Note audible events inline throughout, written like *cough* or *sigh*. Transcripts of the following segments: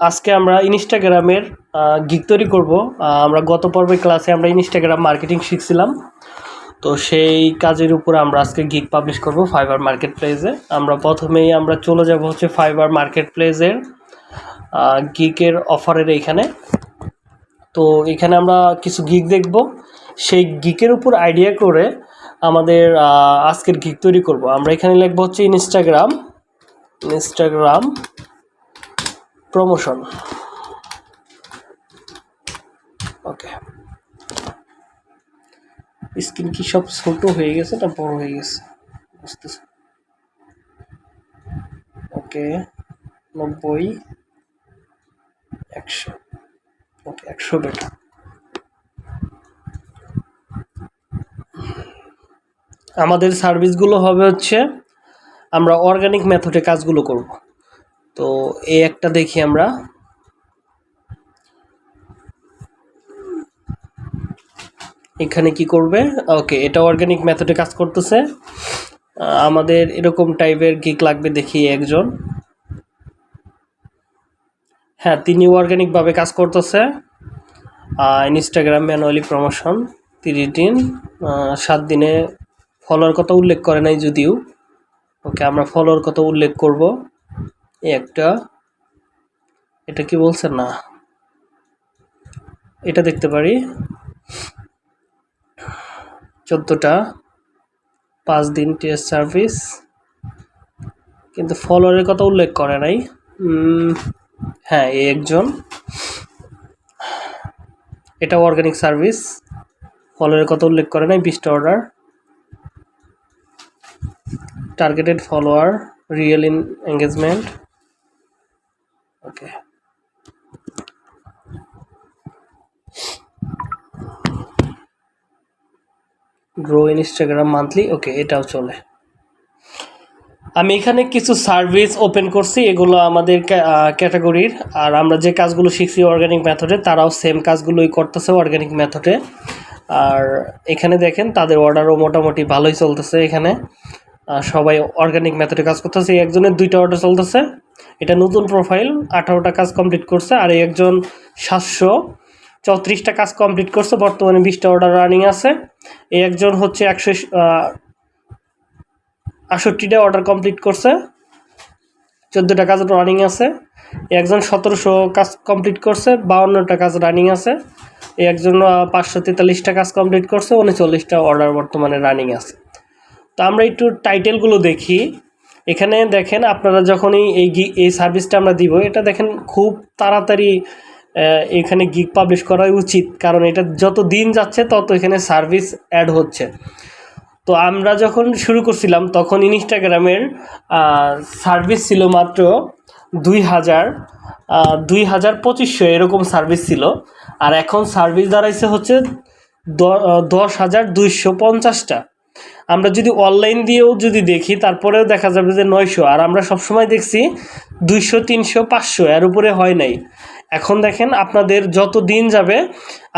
আজকে আমরা ইনস্টাগ্রামের গিক তৈরি করব। আমরা গত পর্বে ক্লাসে আমরা ইনস্টাগ্রাম মার্কেটিং শিখছিলাম। তো সেই কাজের উপর আমরা আজকে গিক পাবলিশ করব ফাইবার মার্কেট প্লেসে আমরা প্রথমেই আমরা চলে যাব হচ্ছে ফাইবার মার্কেট প্লেসের গিকের অফারের এইখানে তো এখানে আমরা কিছু গিক দেখব। সেই গিকের উপর আইডিয়া করে আমাদের আজকের গিক তৈরি করব। আমরা এখানে লিখব হচ্ছে Instagram Instagram promotion okay screen কি সব ছোট হয়ে গেছে না বড় হয়ে গেছে? বুঝতেছি। ওকে নব্বই, একশো। ওকে একশো বেটা। আমাদের সার্ভিসগুলো হবে হচ্ছে আমরা অর্গানিক মেথডে কাজগুলো করব। তো এই একটা দেখি আমরা। এখানে কি করবে? ওকে, এটা অর্গানিক মেথডে কাজ করতেছে। আমাদের এরকম টাইপের গিক লাগবে দেখি একজন। হ্যাঁ তিনি অর্গানিকভাবে কাজ করতেছে। ইনস্টাগ্রাম ম্যানুয়ালি প্রমোশন তিরিশ দিন। সাত দিনে ফলোয়ার কথা উল্লেখ করে নাই যদিও। ওকে, আমরা ফলোয়ার কথা উল্লেখ করব? একটা, এটা কি বলছে? না। এটা দেখতে পারি। চোদ্দোটা, পাঁচ দিন টেস্ট সার্ভিস কিন্তু ফলোয়ারের কথা উল্লেখ করে নাই। হ্যাঁ এই একজন। এটা অর্গানিক সার্ভিস ফলোয়ারের কথা উল্লেখ করে নাই বিশটা order targeted follower real in engagement okay. Grow Instagram monthly okay এটাও চলে। আমি এখানে কিছু সার্ভিস ওপেন করছি, এগুলো আমাদের ক্যাটাগরির আর আমরা যে কাজগুলো শিখছি অর্গানিক মেথডে তারাও সেম কাজগুলোই করতেছে অর্গানিক মেথডে আর এখানে দেখেন, তাদের অর্ডারও মোটামুটি ভালোই চলতেছে এখানে। সবাই অর্গানিক মেথডে কাজ করতেছে। একজনের দুইটা অর্ডার চলতেছে। এটা নতুন প্রোফাইল আঠারোটা কাজ কমপ্লিট করছে, আর একজন সাতশো চৌত্রিশটা কাজ কমপ্লিট করছে। বর্তমানে বিশটা অর্ডার রানিং আছে। এই একজন হচ্ছে একশো আষট্টিটা অর্ডার কমপ্লিট করছে। চোদ্দোটা কাজ রানিং আছে। একজন সতেরোশো কাজ কমপ্লিট করছে, বাউন্নটা কাজ রানিং আছে। একজন পাঁচশো তেতাল্লিশটা কাজ কমপ্লিট করছে, উনচল্লিশটা অর্ডার বর্তমানে রানিং আছে। তো আমরা একটু টাইটেলগুলো দেখি। এখানে দেখেন আপনারা যখনই এই গি- এই সার্ভিসটা আমরা দিব, এটা দেখেন খুব তাড়াতাড়ি এখানে গিগ পাবলিশ করাই উচিত। কারণ এটা যত দিন যাচ্ছে, তত এখানে সার্ভিস অ্যাড হচ্ছে। তো আমরা যখন শুরু করছিলাম, তখন ইনস্টাগ্রামের সার্ভিস ছিল মাত্র দুই হাজার দুই হাজার পঁচিশশো এরকম সার্ভিস ছিল। আর এখন সার্ভিস দাঁড়াইছে হচ্ছে দশ হাজার দুইশো পঞ্চাশটা। আমরা যদি অনলাইন দিয়েও যদি দেখি, তারপরেও দেখা যাবে যে নয়শো। আর আমরা সবসময় দেখছি দুইশো, তিনশো, পাঁচশো, এর উপরে হয় নাই। এখন দেখেন আপনাদের যত দিন যাবে,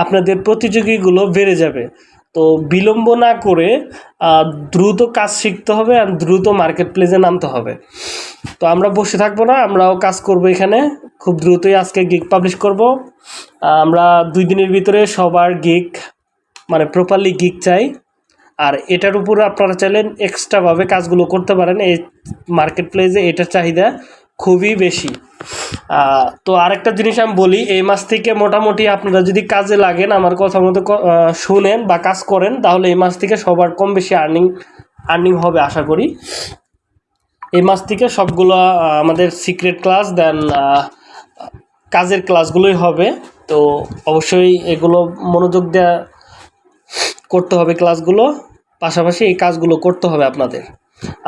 আপনাদের প্রতিযোগীগুলো বেড়ে যাবে। তো বিলম্ব না করে দ্রুত কাজ শিখতে হবে আর দ্রুত মার্কেট প্লেসে নামতে হবে। তো আমরা বসে থাকব না, আমরাও কাজ করব এখানে। খুব দ্রুতই আজকে গিগ পাবলিশ করব। আমরা দুই দিনের ভিতরে সবার গিক মানে প্রপারলি গিক চাই। আর এটার উপর আপনারা চাইলেন এক্সট্রাভাবে কাজগুলো করতে পারেন। এই মার্কেট প্লেসে এটার চাহিদা খুবই বেশি। তো আরেকটা জিনিস আমি বলি, এই মাস থেকে মোটামুটি আপনারা যদি কাজে লাগেন, আমার কথা মতো শুনেন বা কাজ করেন, তাহলে এই মাস থেকে সবার কম বেশি আর্নিং আর্নিং হবে আশা করি। এই মাস থেকে সবগুলো আমাদের সিক্রেট ক্লাস দেন কাজের ক্লাসগুলোই হবে। তো অবশ্যই এগুলো মনোযোগ দেওয়া করতে হবে ক্লাসগুলো, পাশাপাশি এই কাজগুলো করতে হবে আপনাদের।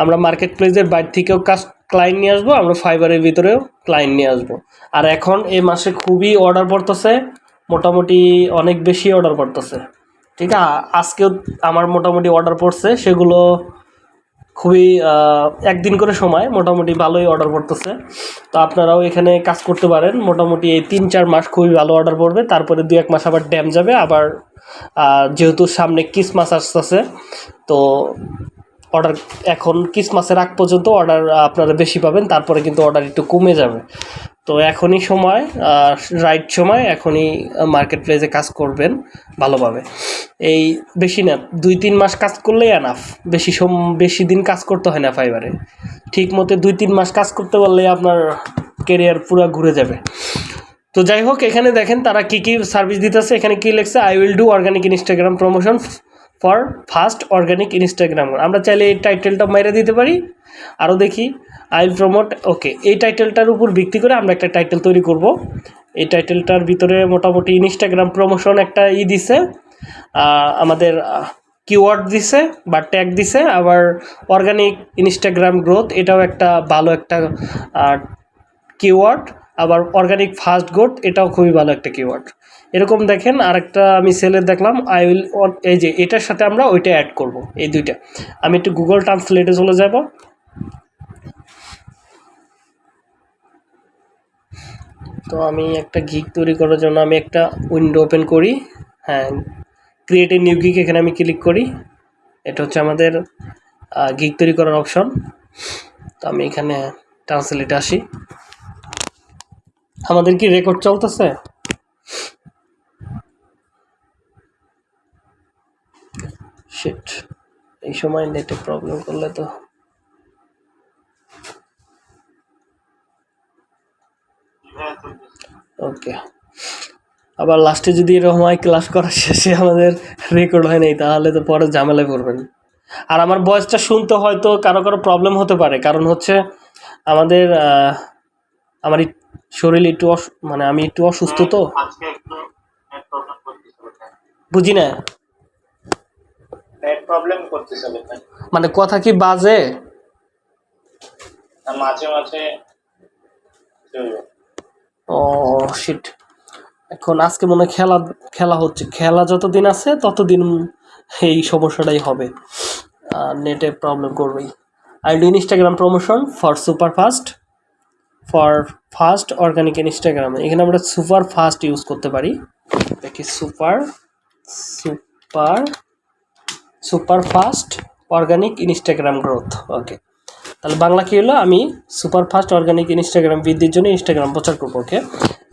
আমরা মার্কেট প্লেসের বাইরে থেকেও কাজ ক্লায়েন্ট নিয়ে আসব, আমরা ফাইবারের ভিতরেও ক্লায়েন্ট নিয়ে আসব। আর এখন এই মাসে খুবই অর্ডার পড়তেছে, মোটামুটি অনেক বেশি অর্ডার পড়তেছে। ঠিক আছে আজকেও আমার মোটামুটি অর্ডার পড়ছে, সেগুলো খুবই একদিন করে সময়, মোটামুটি ভালোই অর্ডার পড়তেছে। তো আপনারাও এখানে কাজ করতে পারেন। মোটামুটি এই তিন চার মাস খুবই ভালো অর্ডার পড়বে। তারপরে দু এক মাস আবার ড্যাম যাবে। আবার যেহেতু সামনে ক্রিসমাস আসতেছে, তো অর্ডার এখন ক্রিসমাসের আগ পর্যন্ত অর্ডার আপনারা বেশি পাবেন। তারপরে কিন্তু অর্ডার একটু কমে যাবে। তো এখনই সময় রাইট সময়, এখনই মার্কেট প্লেসে কাজ করবেন ভালোভাবে। এই বেশি না, দুই তিন মাস কাজ করলেই এনাফ বেশি সম, বেশি দিন কাজ করতে হয় না ফাইবারে ঠিক মতো দুই তিন মাস কাজ করতে পারলে আপনার কেরিয়ার পুরো ঘুরে যাবে। তো যাই হোক, এখানে দেখেন তারা কি কি সার্ভিস দিতেছে। এখানে কি লেখছে I will do organic Instagram promotion for first organic Instagram আমরা চাইলে এই টাইটেলটা মেরে দিতে পারি। আরও দেখি। আই উইল প্রমোট ওকে এই টাইটেলটার উপর ভিত্তি করে আমরা একটা টাইটেল তৈরি করব। এই টাইটেলটার ভিতরে মোটামুটি ইনস্টাগ্রাম প্রমোশন একটা ই দিছে আমাদের কিওয়ার্ড দিছে বা ট্যাগ দিছে। আবার অর্গানিক ইনস্টাগ্রাম গ্রোথ এটাও একটা ভালো একটা কিওয়ার্ড আবার অর্গানিক ফাস্ট গোট এটাও খুবই ভালো একটা কিওয়ার্ড এরকম দেখেন আরেকটা আমি সেলে দেখলাম আই উইল এই যে এটার সাথে আমরা ওইটা অ্যাড করব, এই দুইটা। আমি একটু গুগল ট্রান্সলেটে চলে যাব। তো আমি একটা গিক তৈরি করার জন্য আমি একটা উইন্ডো ওপেন করি। হ্যাঁ ক্রিয়েট এ নিউ গিক এখানে আমি ক্লিক করি। এটা হচ্ছে আমাদের গিক তৈরি করার অপশন তো আমি এখানে ট্রান্সলেটে আসি। আমাদের কি রেকর্ড চলতেছে? শিট এই সময় নেটে প্রবলেম করলে তো। ওকে আবার লাস্টে যদি এরকম হয় ক্লাস করার শেষে আমাদের রেকর্ড হয় নাই তাহলে তো পরে ঝামেলায় পড়বেন। আর আমার ভয়েসটা শুনতে হয়তো কারও কারও প্রবলেম হতে পারে কারণ হচ্ছে আমাদের আহ, আমার শরীর একটু মানে আমি একটু অসুস্থ তো। বুঝি না? নেট প্রবলেম করতেছিল মানে কথা কি বাজে? মাঝে মাঝে ও শিট এখন আজকে মনে হয় খেলা খেলা হচ্ছে। খেলা যতদিন আছে ততদিন এই সমস্যাটাই হবে। নেটে প্রবলেম করবেই। I do Instagram promotion for super fast for fast organic Instagram এখানে আমরা সুপার ফাস্ট ইউজ করতে পারি। দেখি super super super fast organic Instagram growth okay তাহলে বাংলা কী হলো? আমি সুপার ফাস্ট অর্গানিক ইনস্টাগ্রাম বৃদ্ধির জন্য ইনস্টাগ্রাম প্রচার করব ওকে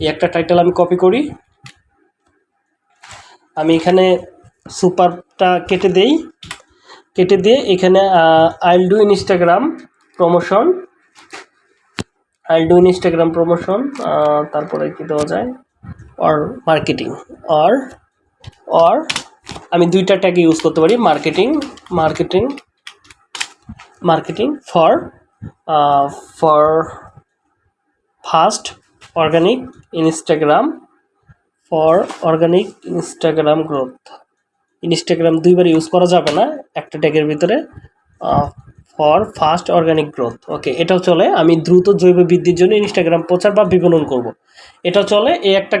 এই একটা টাইটেল আমি কপি করি। আমি এখানে সুপারটা কেটে দেই। কেটে দিয়ে এখানে I'll do Instagram promotion I'll do Instagram promotion তারপরে কি দেওয়া যায়? অর মার্কেটিং অর অর আমি দুইটা ট্যাগ ইউজ করতে পারি marketing marketing marketing for for for fast Instagram for for organic growth Instagram দুইবার ইউজ করা যাবে না, একটা ট্যাগের ভিতরে for fast organic growth okay এটাও চলে, আমি দ্রুত জৈব বৃদ্ধির জন্য ইনস্টাগ্রাম প্রচার বা বিপণন করব। এটা চলে, এই একটা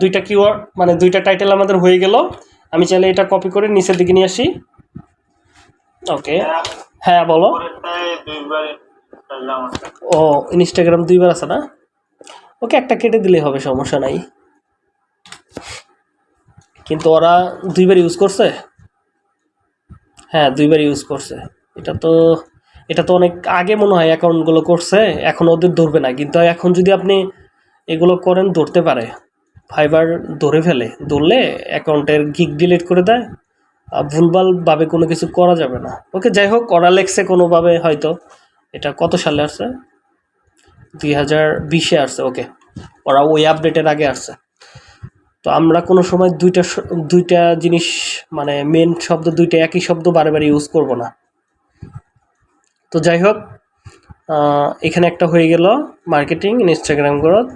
দুইটা কিওয়ার্ড মানে দুইটা টাইটেল আমাদের হয়ে গেল। আমি চাইলে এটা কপি করে নিচের দিকে নিয়ে আসি। ওকে হ্যাঁ বলো। ও ইনস্টাগ্রাম দুইবার আছে না? ওকে, একটা কেটে দিলেই হবে, সমস্যা নাই। কিন্তু ওরা দুইবার ইউজ করছে? হ্যাঁ দুইবার ইউজ করছে। এটা তো এটা তো অনেক আগে মনে হয় অ্যাকাউন্টগুলো করছে, এখন ওদের ধরবে না। কিন্তু এখন যদি আপনি এগুলো করেন, ধরতে পারে। ফাইবার ধরে ফেলে, ধরলে অ্যাকাউন্টের গিক ডিলিট করে দেয়, আর ভুলভালভাবে কোনো কিছু করা যাবে না। ওকে, যাই হোক ওরা লেখছে কোনোভাবে হয়তো এটা কত সালে আসছে? দুই হাজার বিশে আসছে, ওকে। ওরা ওই আপডেটের আগে আসছে। তো আমরা কোনো সময় দুইটা দুইটা জিনিস মানে মেন শব্দ, দুইটা একই শব্দ বারে বারে ইউজ করব না। তো যাই হোক এখানে একটা হয়ে গেল মার্কেটিং ইনস্টাগ্রাম গ্রোথ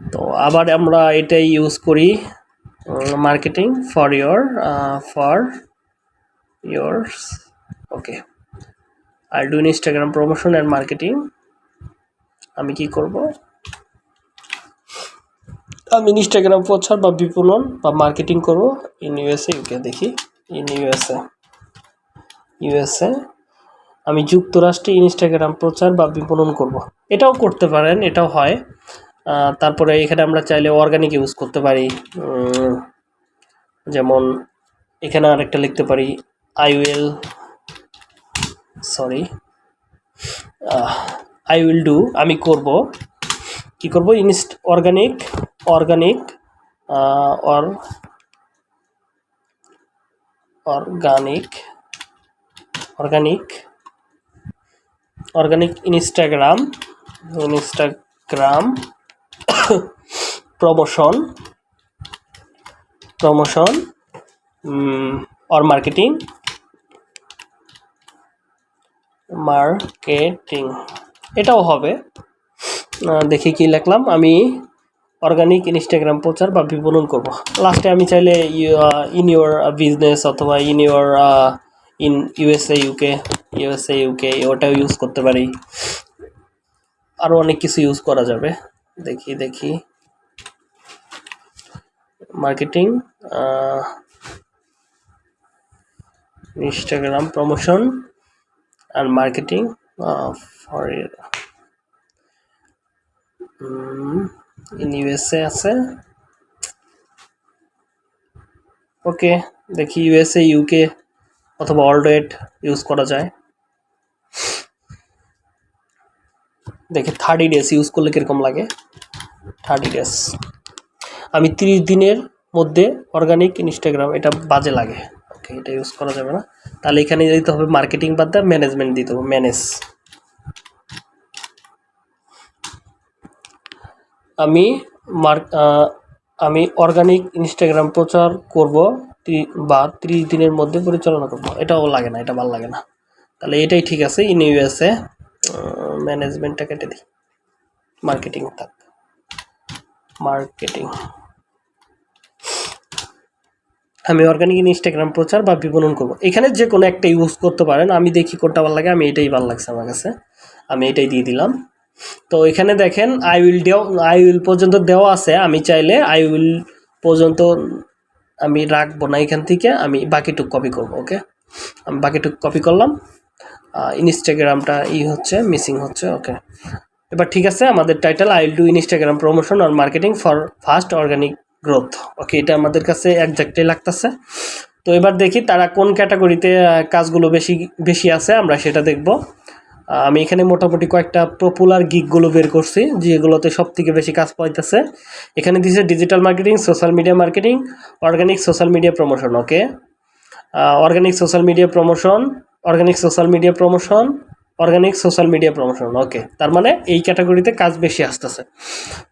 তো আবার আমরা এটাই ইউজ করি marketing for your for yours. Okay R do Instagram promotion and marketing আমি কি করব? আমি ইনস্টাগ্রাম প্রচার বা বিপণন বা মার্কেটিং করব ইন ইউএসএ ইউকে দেখি ইন ইউএসএ ইউএসএ আমি যুক্তরাষ্ট্রে ইনস্টাগ্রাম প্রচার বা বিপণন করব। এটাও করতে পারেন, এটাও হয়। তারপরে এখানে আমরা চাইলে অর্গানিক ইউজ করতে পারি। যেমন এখানে আরেকটা লিখতে পারি I will sorry I will do আমি করব। কি করব? ইনস্ট organic organic or organic organic organic Instagram Instagram promotion promotion or marketing marketing এটাও হবে। দেখি কি লিখলাম। আমি অর্গানিক ইনস্টাগ্রাম প্রচার বা বিপণন করব। লাস্টে আমি চাইলে ইন ইউর বিজনেস অথবা in your in USA UK USA UK ওটাও ইউজ করতে পারি। আরও অনেক কিছু ইউজ করা যাবে। দেখি দেখি। Marketing Instagram promotion uh, for um, in USA আছে। ওকে দেখি ইউএসএ ইউকে অথবা ওয়ার্ল্ড ইউজ করা যায়। দেখি থার্টি ডেজ ইউজ করলে কীরকম লাগে? থার্টি ডেজ আমি তিরিশ দিনের মধ্যে অর্গানিক ইনস্টাগ্রাম এটা বাজে লাগে। ওকে এটা ইউজ করা যাবে না। তাহলে এখানে দিতে হবে মার্কেটিং বাদ দিয়ে ম্যানেজমেন্ট দিতে হবে ম্যানেজ আমি মার্ক আমি অর্গানিক ইনস্টাগ্রাম প্রচার করব বা ত্রিশ দিনের মধ্যে পরিচালনা করব। এটাও লাগে না, এটা ভালো লাগে না। তাহলে এটাই ঠিক আছে ইন ইউএসএ ম্যানেজমেন্টটা কেটে দিই। মার্কেটিং থাক। মার্কেটিং আমি অর্গানিক ইনস্টাগ্রাম প্রচার বা বিপণন করব। এখানে যে কোনো একটা ইউজ করতে পারেন। আমি দেখি কোনটা ভালো লাগে, আমি এটাই ভালো লাগছে আমার কাছে। আমি এটাই দিয়ে দিলাম। তো এখানে দেখেন আই উইল দেও আই উইল পর্যন্ত দেওয়া আছে। আমি চাইলে আই উইল পর্যন্ত আমি রাখব না এখান থেকে। আমি বাকিটুক কপি করব ওকে আমি বাকিটুক কপি করলাম। ইনস্টাগ্রামটা ই হচ্ছে মিসিং হচ্ছে ওকে এবার ঠিক আছে, আমাদের title I will do Instagram promotion R marketing for fast organic growth okay এটা আমাদের কাছে একজাক্টই লাগতেছে। তো এবার দেখি তারা কোন ক্যাটাগরিতে কাজগুলো বেশি বেশি আছে, আমরা সেটা দেখব। আমি এখানে মোটামুটি কয়েকটা পপুলার গিকগুলো বের করছি, যেগুলোতে সব থেকে বেশি কাজ পাইতেছে। এখানে দিছে digital marketing social media marketing organic social media promotion okay organic social media promotion organic social media promotion organic social media promotion okay তার মানে এই ক্যাটাগরিতে কাজ বেশি আসতেছে।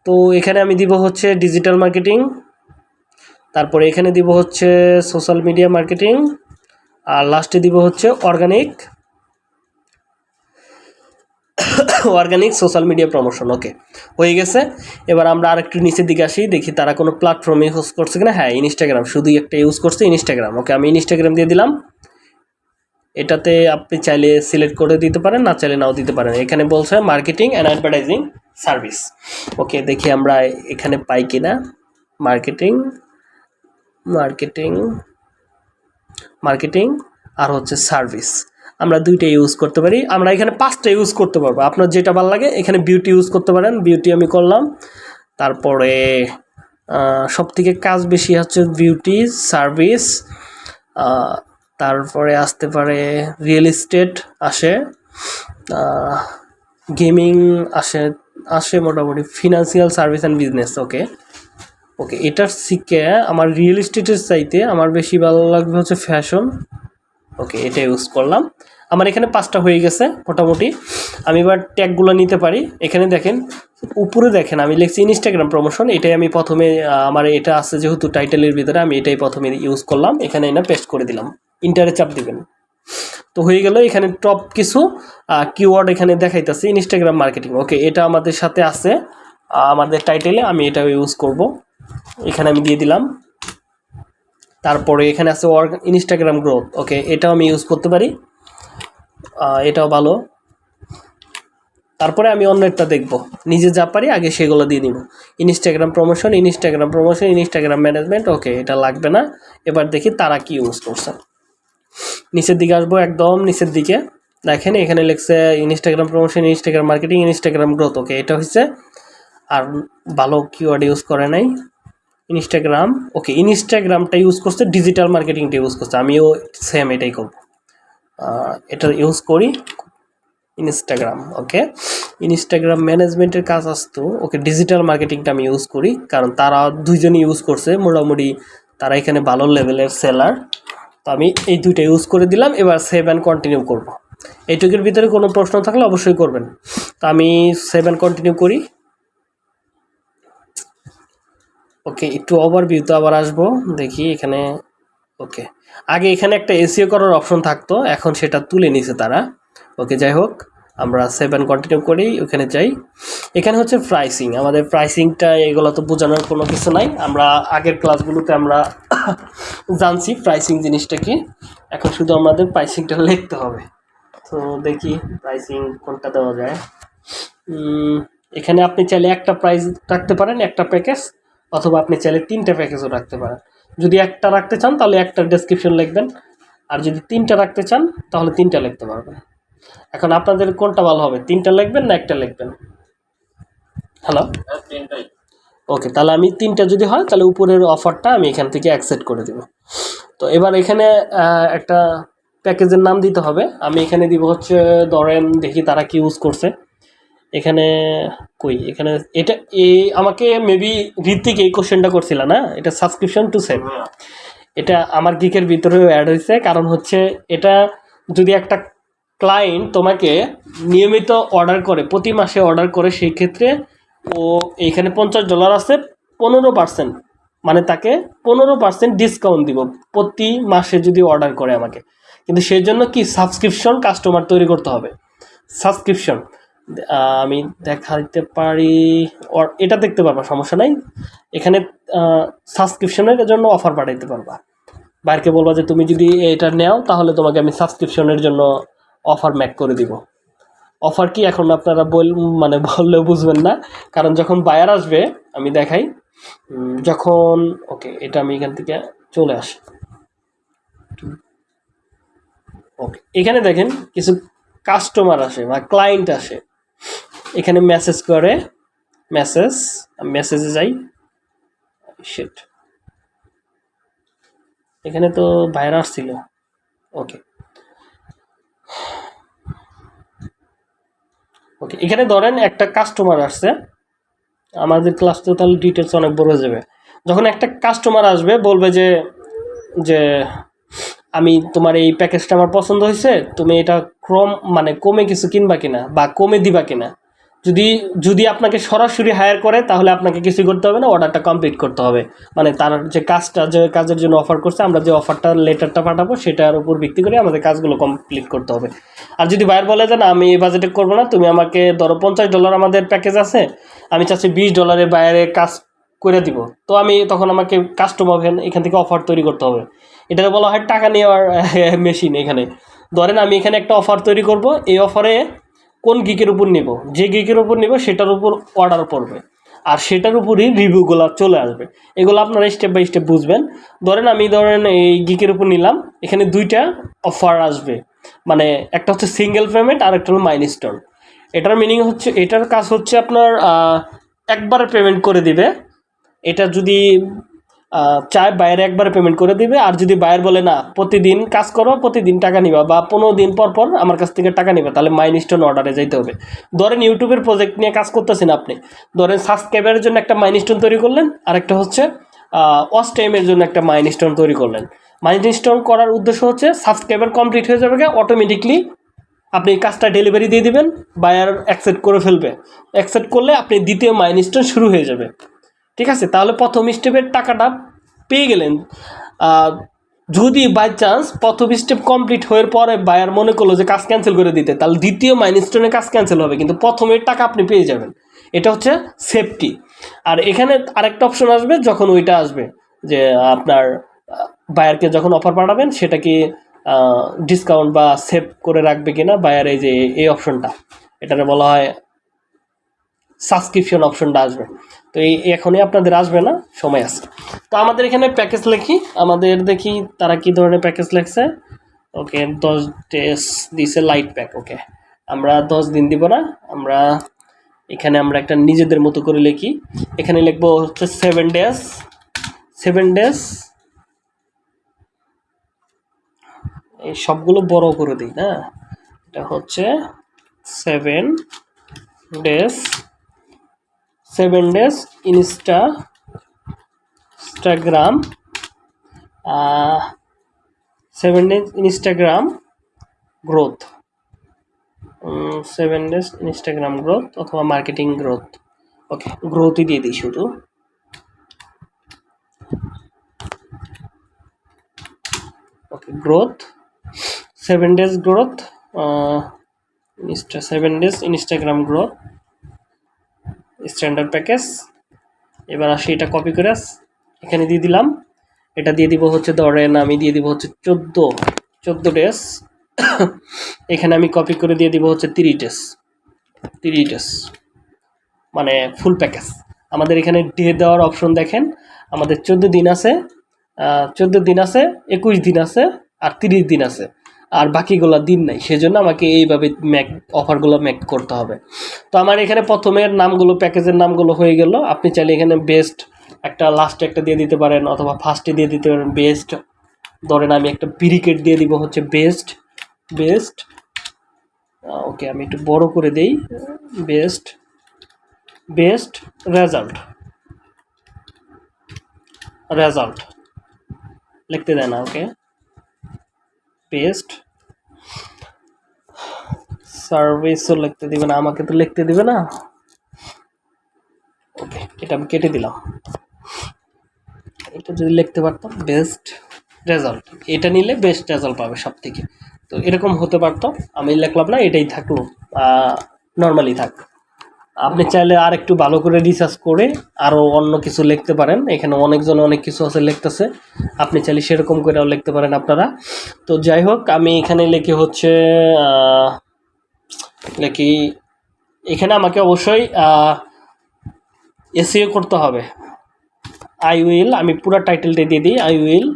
তো এখানে আমি দিব হচ্ছে ডিজিটাল মার্কেটিং তারপরে এখানে দিব হচ্ছে সোশ্যাল মিডিয়া মার্কেটিং আর লাস্টে দিব হচ্ছে organic organic social media promotion okay হয়ে গেছে। এবার আমরা আরেকটু নিচের দিকে আসি, দেখি তারা কোনো প্ল্যাটফর্ম ইউজ করছে কিনা। হ্যাঁ ইনস্টাগ্রাম শুধুই একটা ইউজ করছে ইনস্টাগ্রাম ওকে আমি ইনস্টাগ্রাম দিয়ে দিলাম। এটাতে আপনি চাইলে সিলেক্ট করে দিতে পারেন, না চাইলে নাও দিতে পারেন। এখানে বলছে marketing and advertising service okay দেখি আমরা এখানে পাই কিনা। মার্কেটিং মার্কেটিং মার্কেটিং আর হচ্ছে সার্ভিস আমরা দুইটা ইউজ করতে পারি। আমরা এখানে পাঁচটা ইউজ করতে পারব। আপনার যেটা ভালো লাগে, এখানে বিউটি ইউজ করতে পারেন। বিউটি আমি করলাম। তারপরে সব থেকে কাজ বেশি হচ্ছে বিউটি সার্ভিস তারপরে আসতে পারে রিয়েল এস্টেট আসে গেমিং আসে আসে মোটামুটি financial service and business okay okay এটার শিখে আমার রিয়েল এস্টেটের চাইতে আমার বেশি ভালো লাগবে হচ্ছে ফ্যাশন ওকে এটা ইউজ করলাম। আমার এখানে পাঁচটা হয়ে গেছে, মোটামুটি। আমি এবার ট্যাগগুলো নিতে পারি। এখানে দেখেন, উপরে দেখেন, আমি লিখছি ইনস্টাগ্রাম প্রমোশন এটাই আমি প্রথমে আমার এটা আছে যেহেতু টাইটেলের ভিতরে, আমি এটাই প্রথমে ইউজ করলাম। এখানে এনে পেস্ট করে দিলাম। ইন্টারে চাপ দিবেন। তো হয়ে গেল এখানে টপ কিছু কিওয়ার্ড এখানে দেখাইতেছে ইনস্টাগ্রাম মার্কেটিং ওকে এটা আমাদের সাথে আছে। আমাদের টাইটেলে আমি এটা ইউজ করব। এখানে আমি দিয়ে দিলাম। তারপরে এখানে আছে ইনস্টাগ্রাম গ্রোথ ওকে এটাও আমি ইউজ করতে পারি। এটাও ভালো। তারপরে আমি অন্যটা দেখব। নিজে যা পারি আগে সেগুলো দিয়ে দিব Instagram promotion Instagram promotion Instagram management okay এটা লাগবে না। এবার দেখি তারা কি ইউজ করছে। নিচের দিকে আসব একদম নিচের দিকে। দেখেন এখানে লিখছে Instagram promotion Instagram marketing Instagram growth okay এটা হচ্ছে আর ভালো কিওয়ার্ড ইউজ করে নাই। ইনস্টাগ্রাম ওকে ইনস্টাগ্রামটা ইউজ করছে ডিজিটাল মার্কেটিংটা ইউজ করছে। আমিও সেম এটাই করব। আহ, এটা ইউজ করি ইনস্টাগ্রাম ওকে ইনস্টাগ্রাম ম্যানেজমেন্টের কাজ আসতো ওকে ডিজিটাল মার্কেটিংটা আমি ইউজ করি কারণ তারা দুইজনই ইউজ করছে মোটামুটি তারা এখানে ভালো লেভেলের সেলার তো আমি এই দুইটা ইউজ করে দিলাম এবার সেভ অ্যান্ড কন্টিনিউ করব। এইটুকুর ভিতরে কোনো প্রশ্ন থাকলে অবশ্যই করবেন। তো আমি সেভ অ্যান্ড কন্টিনিউ করি। ওকে একটু ওভার ওভারভিউতে আবার আসব দেখি এখানে ওকে আগে এখানে একটা এসিও করার অপশন থাকতো, এখন সেটা তুলে নিছে তারা। ওকে, যাই হোক, আমরা সেভেন কন্টিনিউ করি, ওখানে যাই। এখানে হচ্ছে প্রাইসিং আমাদের প্রাইসিংটা এগুলো তো বোঝানোর কোনো কিছু নাই। আমরা আগের ক্লাসগুলোতে আমরা *coughs* জানছি প্রাইসিং জিনিসটা কি। এখন শুধু আমাদের প্রাইসিংটা লিখতে হবে। তো দেখি প্রাইসিং কোনটা দেওয়া যায়। এখানে আপনি চাইলে একটা প্রাইস রাখতে পারেন, একটা প্যাকেজ অথবা আপনি চাইলে তিনটা প্যাকেজও রাখতে পারেন। যদি একটা রাখতে চান তাহলে একটা ডেসক্রিপশন লিখবেন। আর যদি তিনটা রাখতে চান তাহলে তিনটা লিখতে পারবেন। এখন আপনাদের কোনটা ভালো হবে তিনটা লিখবেন না একটা লিখবেন? হ্যালো হ্যাঁ ওকে তাহলে আমি তিনটা যদি হয় তাহলে উপরের অফারটা আমি এখান থেকে অ্যাকসেপ্ট করে দেব। তো এবার এখানে একটা প্যাকেজের নাম দিতে হবে। আমি এখানে দিব হচ্ছে ধরেন দেখি তারা কি ইউজ করছে। এখানে কই? এখানে এটা এই আমাকে মেবি ঋত্বিক এই কোশ্চেনটা করছিল না? এটা সাবস্ক্রিপশন টু সেভ এটা আমার গিকের ভিতরেও অ্যাড হয়েছে কারণ হচ্ছে এটা যদি একটা ক্লায়েন্ট তোমাকে নিয়মিত অর্ডার করে প্রতি মাসে অর্ডার করে সেই ক্ষেত্রে ও এইখানে পঞ্চাশ ডলার আছে পনেরো পার্সেন্ট মানে তাকে পনেরো পার্সেন্ট ডিসকাউন্ট দিব প্রতি মাসে যদি অর্ডার করে আমাকে। কিন্তু সেই জন্য কি সাবস্ক্রিপশন কাস্টমার তৈরি করতে হবে। সাবস্ক্রিপশন আমি দেখাইতে পারি, or- এটা দেখতে পারবা, সমস্যা নাই। এখানে সাবস্ক্রিপশনের জন্য অফার পাঠাইতে পারবা। বাইরকে বলবা যে তুমি যদি এটা নেও, তাহলে তোমাকে আমি সাবস্ক্রিপশনের জন্য অফার ম্যাক করে দিব। অফার কি এখন আপনারা বল মানে বললেও বুঝবেন না। কারণ যখন বায়ার আসবে, আমি দেখাই। যখন ওকে এটা আমি এখান থেকে চলে আসি ওকে এখানে দেখেন কিছু কাস্টমার আসে বা ক্লায়েন্ট আসে। এখানে মেসেজ করে মেসেজ মেসেজে যাই। শিট এখানে তো ভাইরাস ছিল। ওকে ওকে এখানে ধরেন একটা কাস্টমার আসছে। আমাদের ক্লাস তো তাহলে ডিটেলস অনেক বড় হয়ে যাবে। যখন একটা কাস্টমার আসবে, বলবে যে যে, আমি তোমার এই প্যাকেজটা আমার পছন্দ হয়েছে, তুমি এটা ক্রম মানে কমে কিছু কিনবা কিনা বা কমে দিবা কিনা। যদি যদি আপনাকে সরাসরি হায়ার করে, তাহলে আপনাকে কিছু করতে হবে না অর্ডারটা কমপ্লিট করতে হবে। মানে তার যে কাজটা, যে কাজের জন্য অফার করছে, আমরা যে অফারটা লেটারটা পাঠাবো, সেটার উপর ভিত্তি করে আমাদের কাজগুলো কমপ্লিট করতে হবে। আর যদি বাইর বলে যে, না, আমি এই বাজেটে করব না, তুমি আমাকে ধরো পঞ্চাশ ডলার আমাদের প্যাকেজ আছে, আমি চাচ্ছি বিশ ডলারের বাইরে কাজ করে দিব। তো আমি তখন আমাকে কাস্টমার এখান থেকে অফার তৈরি করতে হবে। এটাকে বলা হয় টাকা নেওয়ার মেশিন এখানে। ধরেন আমি এখানে একটা অফার তৈরি করব, এই অফারে কোন গিকের উপর নিব? যে গিকের উপর নিব, সেটার উপর অর্ডার পড়বে। আর সেটার উপরই রিভিউগুলো চলে আসবে। এগুলো আপনারা স্টেপ বাই স্টেপ বুঝবেন। ধরেন আমি ধরেন এই গিকের উপর নিলাম, এখানে দুইটা অফার আসবে। মানে একটা হচ্ছে সিঙ্গেল পেমেন্ট আর একটা হলো মাইলস্টোন এটার মিনিং হচ্ছে, এটার কাজ হচ্ছে আপনার একবারে পেমেন্ট করে দিবে। এটা যদি চায় বাইরে একবারে পেমেন্ট করে দিবে। আর যদি বাইরে বলে, না, প্রতিদিন কাজ করো, প্রতিদিন টাকা নিবা বা পনেরো দিন পর পর আমার কাছ থেকে টাকা নিবে, তাহলে মাইনস্টোন অর্ডারে যেতে হবে। ধরেন ইউটিউবের প্রজেক্ট নিয়ে কাজ করতেছেন আপনি। ধরেন সাবস্ক্রাইবারের জন্য একটা মাইনস্টোন তৈরি করলেন। আর একটা হচ্ছে ওয়াচ টাইমের জন্য একটা মাইনস্টোন তৈরি করলেন। মাইনস্টোন করার উদ্দেশ্য হচ্ছে সাবস্ক্রাইবার কমপ্লিট হয়ে যাবে অটোমেটিকলি আপনি কাজটা ডেলিভারি দিয়ে দিবেন। বায়ার অ্যাকসেপ্ট করে ফেলবে। অ্যাকসেপ্ট করলে আপনি দ্বিতীয় মাইলস্টোন শুরু হয়ে যাবে। ঠিক আছে? তাহলে প্রথম স্টেপের টাকাটা পেয়ে গেলেন। যদি বাই চান্স প্রথম স্টেপ কমপ্লিট হওয়ার পরে বায়ার মনে করল যে কাজ ক্যান্সেল করে দিতে, তাহলে দ্বিতীয় মাইলস্টোনে কাজ ক্যান্সেল হবে, কিন্তু প্রথমের টাকা আপনি পেয়ে যাবেন। এটা হচ্ছে সেফটি আর এখানে আরেকটা অপশন আসবে, যখন ওইটা আসবে যে আপনার বায়ারকে যখন অফার পাঠাবেন, সেটা কি ডিসকাউন্ট বা সেভ করে রাখবে কিনা বায়ার এই যে, এই অপশনটা এটাকে বলা হয় সাবস্ক্রিপশন অপশনটা আসবে। তো এই এখনই আপনাদের আসবে না, সময় আছে। তো আমাদের এখানে প্যাকেজ লিখি। আমাদের দেখি তারা কি ধরনের প্যাকেজ লেখছে। ওকে, দশ ডেস দিছে লাইট প্যাক ওকে। আমরা দশ দিন দিব না, আমরা এখানে আমরা একটা নিজেদের মতো করে লিখি। এখানে লিখব হচ্ছে সেভেন ডেজ সেভেন ডেজ এই সবগুলো বড় করে দিই, না? এটা হচ্ছে seven days seven days insta Instagram seven days Instagram growth seven days Instagram growth অথবা মার্কেটিং গ্রোথ ওকে গ্রোথই দিয়ে দিই শুধু। Okay growth seven days growth insta seven days Instagram growth standard package এবার আসি এটা কপি করে। এখানে দিয়ে দিলাম। এটা দিয়ে দিব হচ্ছে ধরেন আমি দিয়ে দিব হচ্ছে চোদ্দ চোদ্দ ডেজ এখানে আমি কপি করে দিয়ে দিব হচ্ছে তিরিশ ডেজ তিরিশ ডেজ মানে ফুল প্যাকেজ আমাদের এখানে ডে দেওয়ার অপশন দেখেন। আমাদের চোদ্দ দিন আছে চোদ্দ দিন আছে, একুশ দিন আছে, আর তিরিশ দিন আছে। আর বাকিগুলো দিন নাই। সেজন্য আমাকে এইভাবে ম্যাক, অফারগুলো ম্যাক করতে হবে। তো আমার এখানে প্রথমের নামগুলো, প্যাকেজের নামগুলো হয়ে গেল। আপনি চাইলে এখানে বেস্ট একটা লাস্টে একটা দিয়ে দিতে পারেন অথবা ফার্স্টে দিয়ে দিতে পারেন বেস্ট ধরেন আমি একটা বিরিকেট দিয়ে দিব হচ্ছে বেস্ট বেস্ট ওকে আমি একটু বড় করে দেই। বেস্ট বেস্ট রেজাল্ট রেজাল্ট লিখতে দেয় না ওকে বেস্ট সার্ভিসও লিখতে দিবে না, আমাকে তো লিখতে দিবে না। ওকে এটা আমি কেটে দিলাম। এটা যদি লিখতে পারতাম বেস্ট রেজাল্ট এটা নিলে বেস্ট রেজাল্ট পাবে সব থেকে তো এরকম হতে পারতো, আমি লিখলাম না, এটাই থাকল নর্মালি থাক। আপনি চাইলে আর একটু ভালো করে রিসার্চ করে আরও অন্য কিছু লিখতে পারেন। এখানে অনেকজন অনেক কিছু আছে লিখতেছে, আপনি চাইলে সেরকম করেও লিখতে পারেন আপনারা। তো যাই হোক, আমি এখানে লিখে হচ্ছে লিখি এখানে আমাকে অবশ্যই এসিও করতে হবে। আই উইল আমি পুরো টাইটেলটা দিয়ে দিই। I will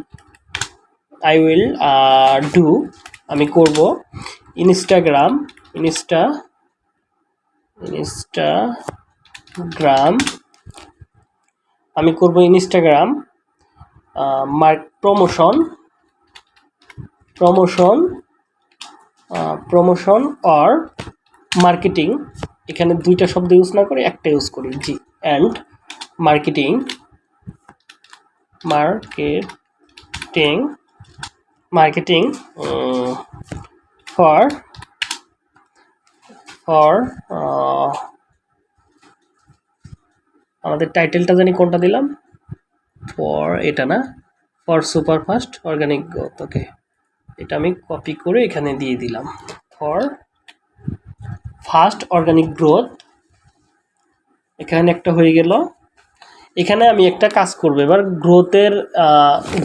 I will do আমি করব। ইনস্টাগ্রাম ইনস্টা ইনস্টাগ্রাম আমি করব Instagram mark promotion promotion promotion or marketing এখানে দুইটা শব্দ ইউজ না করে একটা ইউজ করি, জি and marketing marketing marketing for for আমাদের টাইটেলটা জানি কোনটা দিলাম? ফর এটা না? For super fast organic growth okay এটা আমি কপি করে এখানে দিয়ে দিলাম। For fast organic growth. এখানে একটা হয়ে গেল। এখানে আমি একটা কাজ করব। এবার গ্রোথের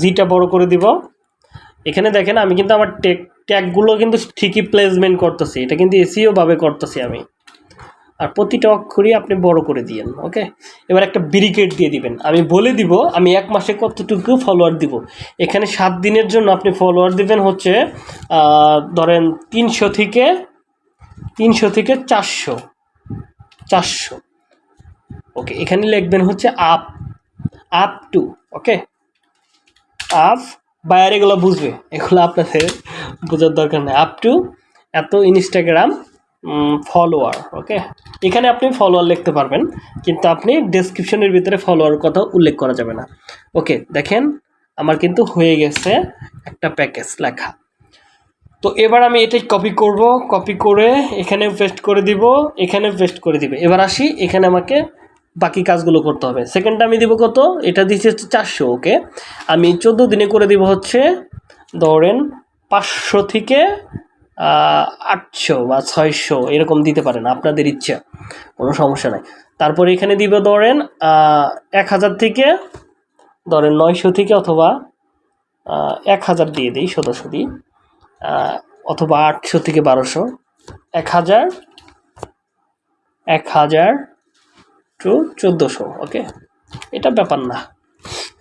জিটা বড় করে দিব। এখানে দেখেন, আমি কিন্তু আমার টেক, ট্যাগগুলো কিন্তু ঠিকই প্লেসমেন্ট করতেছি। এটা কিন্তু এসিও ভাবে করতেছি আমি। আর প্রতিটা অক্ষরই আপনি বড় করে দিয়েন, ওকে? এবার একটা ব্রিকেট দিয়ে দিবেন। আমি বলে দিব, আমি এক মাসে কতটুকু ফলোয়ার দিব? এখানে সাত দিনের জন্য আপনি ফলোয়ার দিবেন হচ্ছে ধরেন তিনশো থেকে তিনশো থেকে চারশো। চারশো। ওকে এখানে লিখবেন হচ্ছে up up to okay up বাইরে এগুলো বুঝবে। এগুলো আপনাদের বোঝার দরকার নেই। আপ টু এত ইনস্টাগ্রাম ফলোয়ার ওকে এখানে আপনি ফলোয়ার লিখতে পারবেন, কিন্তু আপনি ডেসক্রিপশনের ভিতরে ফলোয়ার কথা উল্লেখ করা যাবে না। ওকে দেখেন, আমার কিন্তু হয়ে গেছে একটা প্যাকেজ লেখা। তো এবার আমি এটাই কপি করব কপি করে এখানে পেস্ট করে দিব এখানে পেস্ট করে দিবে। এবার আসি, এখানে আমাকে বাকি কাজগুলো করতে হবে। সেকেন্ডটা আমি দিব কত? এটা দিচ্ছি হচ্ছে চারশো ওকে আমি চোদ্দ দিনে করে দিব হচ্ছে, ধরেন পাঁচশো থেকে আটশো বা ছয়শো, এরকম দিতে পারেন, আপনাদের ইচ্ছা। কোনো সমস্যা নাই। তারপরে এখানে দিব ধরেন এক হাজার থেকে, ধরেন নয়শো থেকে অথবা এক হাজার দিয়ে দিই, সদস্য দিই। অথবা আটশো থেকে বারোশো। এক হাজার এক হাজার টু চোদ্দোশো, ওকে? এটা ব্যাপার না,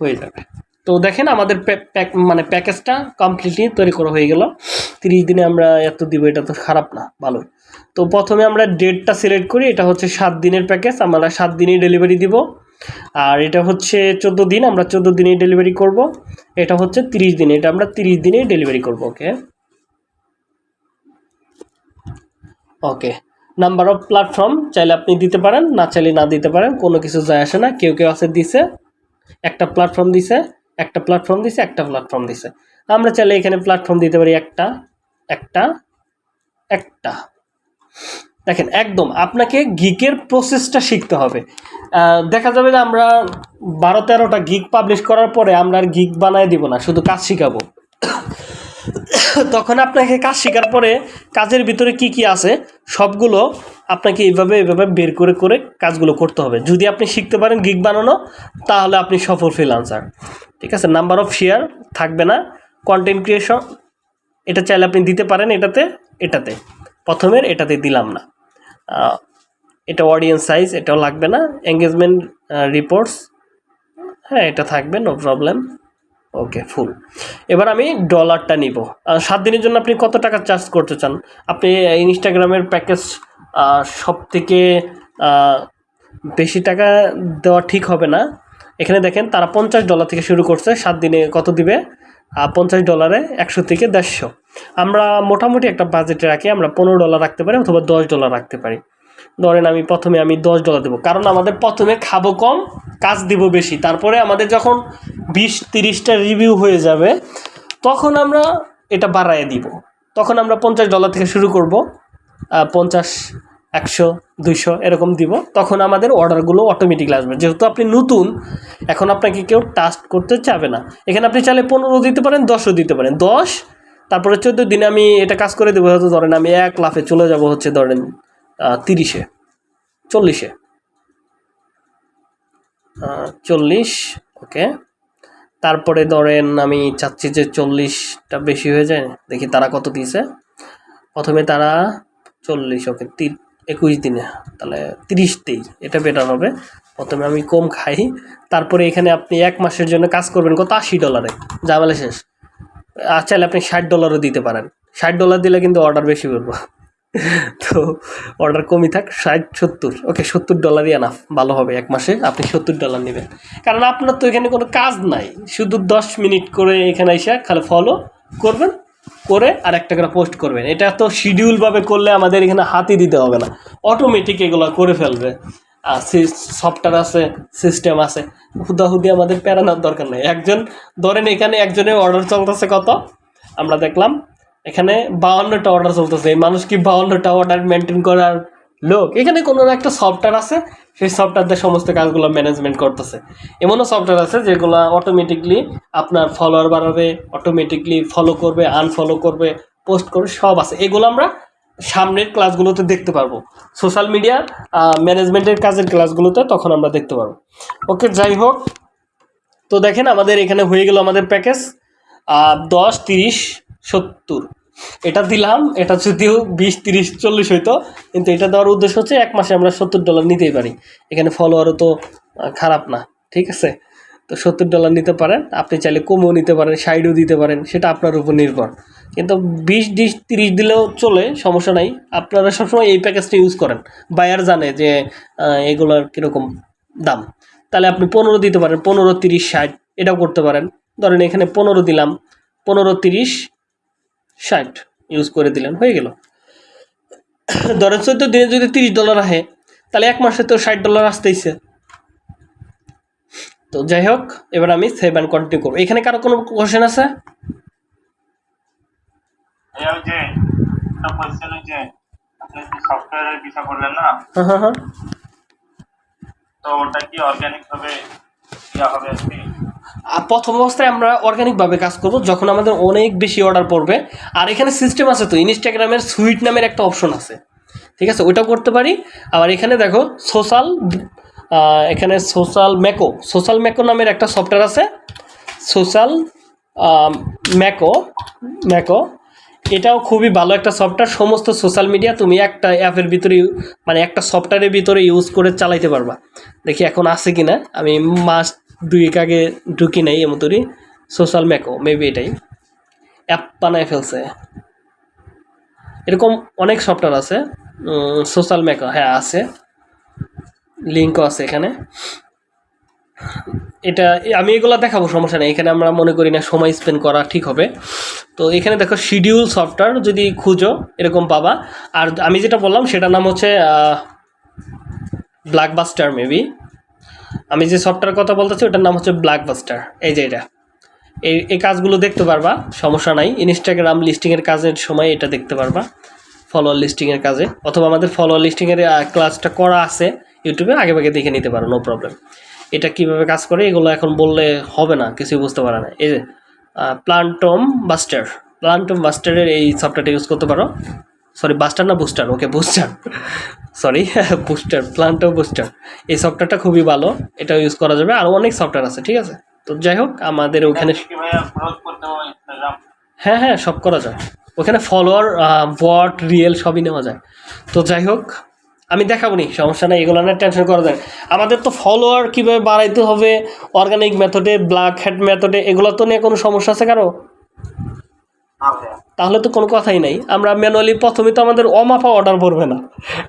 হয়ে যাবে। তো দেখেন আমাদের প্যাক মানে প্যাকেজটা কমপ্লিটলি তৈরি করা হয়ে গেল। তিরিশ দিনে আমরা এত দিব, এটা তো খারাপ না ভালো তো প্রথমে আমরা ডেটটা সিলেক্ট করি, এটা হচ্ছে সাত দিনের প্যাকেজ, আমরা সাত দিনেই ডেলিভারি দিব। আর এটা হচ্ছে চোদ্দ দিন, আমরা চোদ্দ দিনেই ডেলিভারি করব। এটা হচ্ছে তিরিশ দিনে, এটা আমরা তিরিশ দিনেই ডেলিভারি করব, okay? Okay number of platform চাইলে আপনি দিতে পারেন, না চাইলে না দিতে পারেন, কোনো কিছু যায় আসে না। কেউ কেউ আছে দিছে, একটা প্ল্যাটফর্ম দিছে, একটা প্ল্যাটফর্ম দিছে, একটা প্ল্যাটফর্ম দিছে। আমরা চাইলে এখানে প্ল্যাটফর্ম দিতে পারি একটা একটা একটা। দেখেন, একদম আপনাকে গিকের প্রসেসটা শিখতে হবে। দেখা যাবে যে আমরা বারো তেরোটা গিক পাবলিশ করার পরে আমরা আর গিক বানায় দিব না, শুধু কাজ শিখাবো। তখন আপনাকে কাজ শেখার পরে কাজের ভিতরে কি কি আছে, সবগুলো আপনাকে এইভাবে এইভাবে বের করে করে কাজগুলো করতে হবে। যদি আপনি শিখতে পারেন গিগ বানানো, তাহলে আপনি সফল ফ্রিলান্সার ঠিক আছে? নাম্বার অফ শেয়ার থাকবে না। কন্টেন্ট ক্রিয়েশন এটা চাইলে আপনি দিতে পারেন এটাতে এটাতে। প্রথমের এটাতে দিলাম না। এটা অডিয়েন্স সাইজ এটাও লাগবে না। এঙ্গেজমেন্ট রিপোর্টস হ্যাঁ এটা থাকবে নো প্রবলেম ওকে ফুল এবার আমি ডলারটা নিব। সাত দিনের জন্য আপনি কত টাকা চার্জ করতে চান? আপনি ইনস্টাগ্রামের প্যাকেজ সব থেকে বেশি টাকা দেওয়া ঠিক হবে না। এখানে দেখেন, তারা পঞ্চাশ ডলার থেকে শুরু করছে, সাত দিনে কত দিবে? পঞ্চাশ ডলারে একশো থেকে দেড়শো। আমরা মোটামুটি একটা বাজেটে রাখি, আমরা পনেরো ডলার রাখতে পারি অথবা দশ ডলার রাখতে পারি। ধরেন আমি প্রথমে আমি দশ ডলার দেবো। কারণ আমাদের প্রথমে খাব কম, কাজ দিব বেশি। তারপরে আমাদের যখন বিশ, তিরিশটা রিভিউ হয়ে যাবে, তখন আমরা এটা বাড়ায় দিব। তখন আমরা পঞ্চাশ ডলার থেকে শুরু করব পঞ্চাশ, একশো, দুইশো এরকম দিব। তখন আমাদের অর্ডারগুলো অটোমেটিকলি আসবে। যেহেতু আপনি নতুন, এখন আপনাকে কেউ টাস্ট করতে চাবে না। এখানে আপনি চাইলে পনেরো দিতে পারেন, দশও দিতে পারেন। দশ, তারপরে চোদ্দ দিনে আমি এটা কাজ করে দেবো। হয়তো ধরেন আমি এক লাফে চলে যাব হচ্ছে ধরেন তিরিশে, চল্লিশে। চল্লিশ, ওকে। তারপরে ধরেন আমি চাচ্ছি যে চল্লিশটা বেশি হয়ে যায়, দেখি তারা কত দিয়েছে। প্রথমে তারা চল্লিশ, ওকে একুশ দিনে, তাহলে তিরিশতেই, এটা বেটার হবে। প্রথমে আমি কম খাই, তারপরে এখানে আপনি এক মাসের জন্য কাজ করবেন কত? আশি ডলারে জামালে শেষ। আর চাইলে আপনি ষাট ডলারও দিতে পারেন। ষাট ডলার দিলে কিন্তু অর্ডার বেশি করব। তো অর্ডার কমই থাক, ষাট, সত্তর। ওকে সত্তর ডলারই আনাফ ভালো হবে এক মাসে, আপনি সত্তর ডলার নেবেন। কারণ আপনার তো এখানে কোনো কাজ নাই, শুধু দশ মিনিট করে এখানে এসে খালি ফলো করবেন, করে আর একটা করে পোস্ট করবেন। এটা তো শিডিউলভাবে করলে আমাদের এখানে হাতই দিতে হবে না। অটোমেটিক এগুলো করে ফেলবে। আর সফটওয়্যার আছে সিস্টেম আছে হুদাহুদি আমাদের প্যারানোর দরকার নেই। একজন, ধরেন এখানে একজনের অর্ডার চলতেছে কত? আমরা দেখলাম এখানে বাউন্নটা অর্ডার চলতেছে। এই মানুষ কি বাউন্নটা অর্ডার মেনটেন করার লোক? এখানে কোনো একটা সফটওয়্যার আছে, সেই সফটওয়্যার দিয়ে সমস্ত কাজগুলো ম্যানেজমেন্ট করতেছে। এমনও সফটওয়্যার আছে যেগুলো অটোমেটিকলি আপনার ফলোয়ার বাড়াবে অটোমেটিকলি ফলো করবে আনফলো করবে পোস্ট করবে সব আছে। এগুলো আমরা সামনের ক্লাসগুলোতে দেখতে পারব। সোশ্যাল মিডিয়া ম্যানেজমেন্টের কাজের ক্লাসগুলোতে তখন আমরা দেখতে পারব। ওকে যাই হোক। তো দেখেন আমাদের এখানে হয়ে গেল আমাদের প্যাকেজ দশ, তিরিশ সত্তর। এটা দিলাম, এটা যদিও বিশ, তিরিশ, চল্লিশ হইতো, কিন্তু এটা দেওয়ার উদ্দেশ্য হচ্ছে এক মাসে আমরা সত্তর ডলার নিতেই পারি। এখানে ফলোয়ারও তো খারাপ না, ঠিক আছে? তো সত্তর ডলার নিতে পারেন, আপনি চাইলে কমও নিতে পারেন সাইডও দিতে পারেন, সেটা আপনার উপর নির্ভর। কিন্তু বিশ ডিশ তিরিশ দিলেও চলে, সমস্যা নাই। আপনারা সবসময় এই প্যাকেজটা ইউজ করেন। বায়ার জানে যে এগুলোর কীরকম দাম। তাহলে আপনি পনেরো দিতে পারেন, পনেরো, তিরিশ, ষাট, এটাও করতে পারেন। ধরেন এখানে পনেরো দিলাম, পনেরো, তিরিশ ষাট ইউজ করে দিলেন হয়ে গেল। ধরেন চোদ্দ দিনে যদি তিরিশ ডলার আসে তাহলে এক মাসে তো ষাট ডলার আসতেইছে। তো যাই হোক এবার আমি সেভ অ্যান্ড কন্টিনিউ করব। এখানে কারও কোনো কোশ্চেন আছে? হ্যাঁ হ্যাঁ হ্যাঁ। তো ওটা কি অর্গানিক ভাবে হবে আর কি? আর প্রথম অবস্থায় আমরা অর্গানিকভাবে কাজ করব যখন আমাদের অনেক বেশি অর্ডার পড়বে। আর এখানে সিস্টেম আছে তো ইনস্টাগ্রামের সুইট নামের একটা অপশন আছে। ঠিক আছে? ওইটাও করতে পারি। আবার এখানে দেখো সোশ্যাল এখানে সোশ্যাল ম্যাকো সোশ্যাল ম্যাকো নামের একটা সফটওয়্যার আছে। সোশ্যাল ম্যাকো ম্যাকো এটাও খুবই ভালো একটা সফটওয়্যার সমস্ত সোশ্যাল মিডিয়া তুমি একটা অ্যাপের ভিতরে মানে একটা সফটওয়্যারের ভিতরে ইউজ করে চালাইতে পারবা। দেখি এখন আছে কি না আমি মাস দুয়েক আগে ঢুকি নাই এমতরি সোশ্যাল ম্যাকো মেবি এটাই। অ্যাপ বানায় ফেলছে। এরকম অনেক সফটওয়্যার আছে। সোশ্যাল ম্যাকো হ্যাঁ আছে। লিঙ্কও আছে এখানে। এটা, আমি এগুলো দেখাবো, সমস্যা নেই। এখানে আমরা মনে করি না, সময় স্পেন্ড করা ঠিক হবে। তো এখানে দেখো শিডিউল সফটওয়্যার যদি খুঁজো, এরকম পাবা। আর আমি যেটা বললাম, সেটার নাম হচ্ছে ব্ল্যাকবাস্টার মেবি আমি যে সফটওয়্যার কথা বলতেছি, ওটার নাম হচ্ছে ব্ল্যাকবাস্টার এই যে এটা। এই এই কাজগুলো দেখতে পারবা, সমস্যা নাই। ইনস্টাগ্রাম লিস্টিংয়ের কাজের সময় এটা দেখতে পারবা ফলোয়ার লিস্টিংয়ের কাজে। অথবা আমাদের ফলোয়ার লিস্টিংয়ের ক্লাসটা করা আছে ইউটিউবে আগে ভাগে দেখে নিতে পারো নো প্রবলেম এটা কীভাবে কাজ করে, এগুলো এখন বললে হবে না, কিছুই বুঝতে পারে না এই যে প্লান্টম বাস্টার প্লান্টম বাস্টারের এই সফটওয়্যারটা ইউজ করতে পারো। সরি বাস্টার না booster okay booster sorry booster প্লান্টম booster এই সফটওয়্যারটা খুবই ভালো এটা ইউজ করা যাবে। আরও অনেক সফটওয়্যার আছে ঠিক আছে? তো যাই হোক আমাদের ওখানে হ্যাঁ হ্যাঁ সব করা যায়। ওখানে ফলোয়ার বট রিয়েল সবই নেওয়া যায়। তো যাই হোক আমি দেখাবো নি সমস্যা নেই এগুলো না টেনশন করা যায়। আমাদের তো ফলোয়ার কীভাবে বাড়াইতে হবে অর্গানিক মেথডে ব্ল্যাক হেড মেথডে এগুলো তো নিয়ে কোনো সমস্যা আছে কারও? তাহলে তো কোনো কথাই নাই। আমরা ম্যানুয়ালি প্রথমে তো আমাদের অমাপা অর্ডার পড়বে না।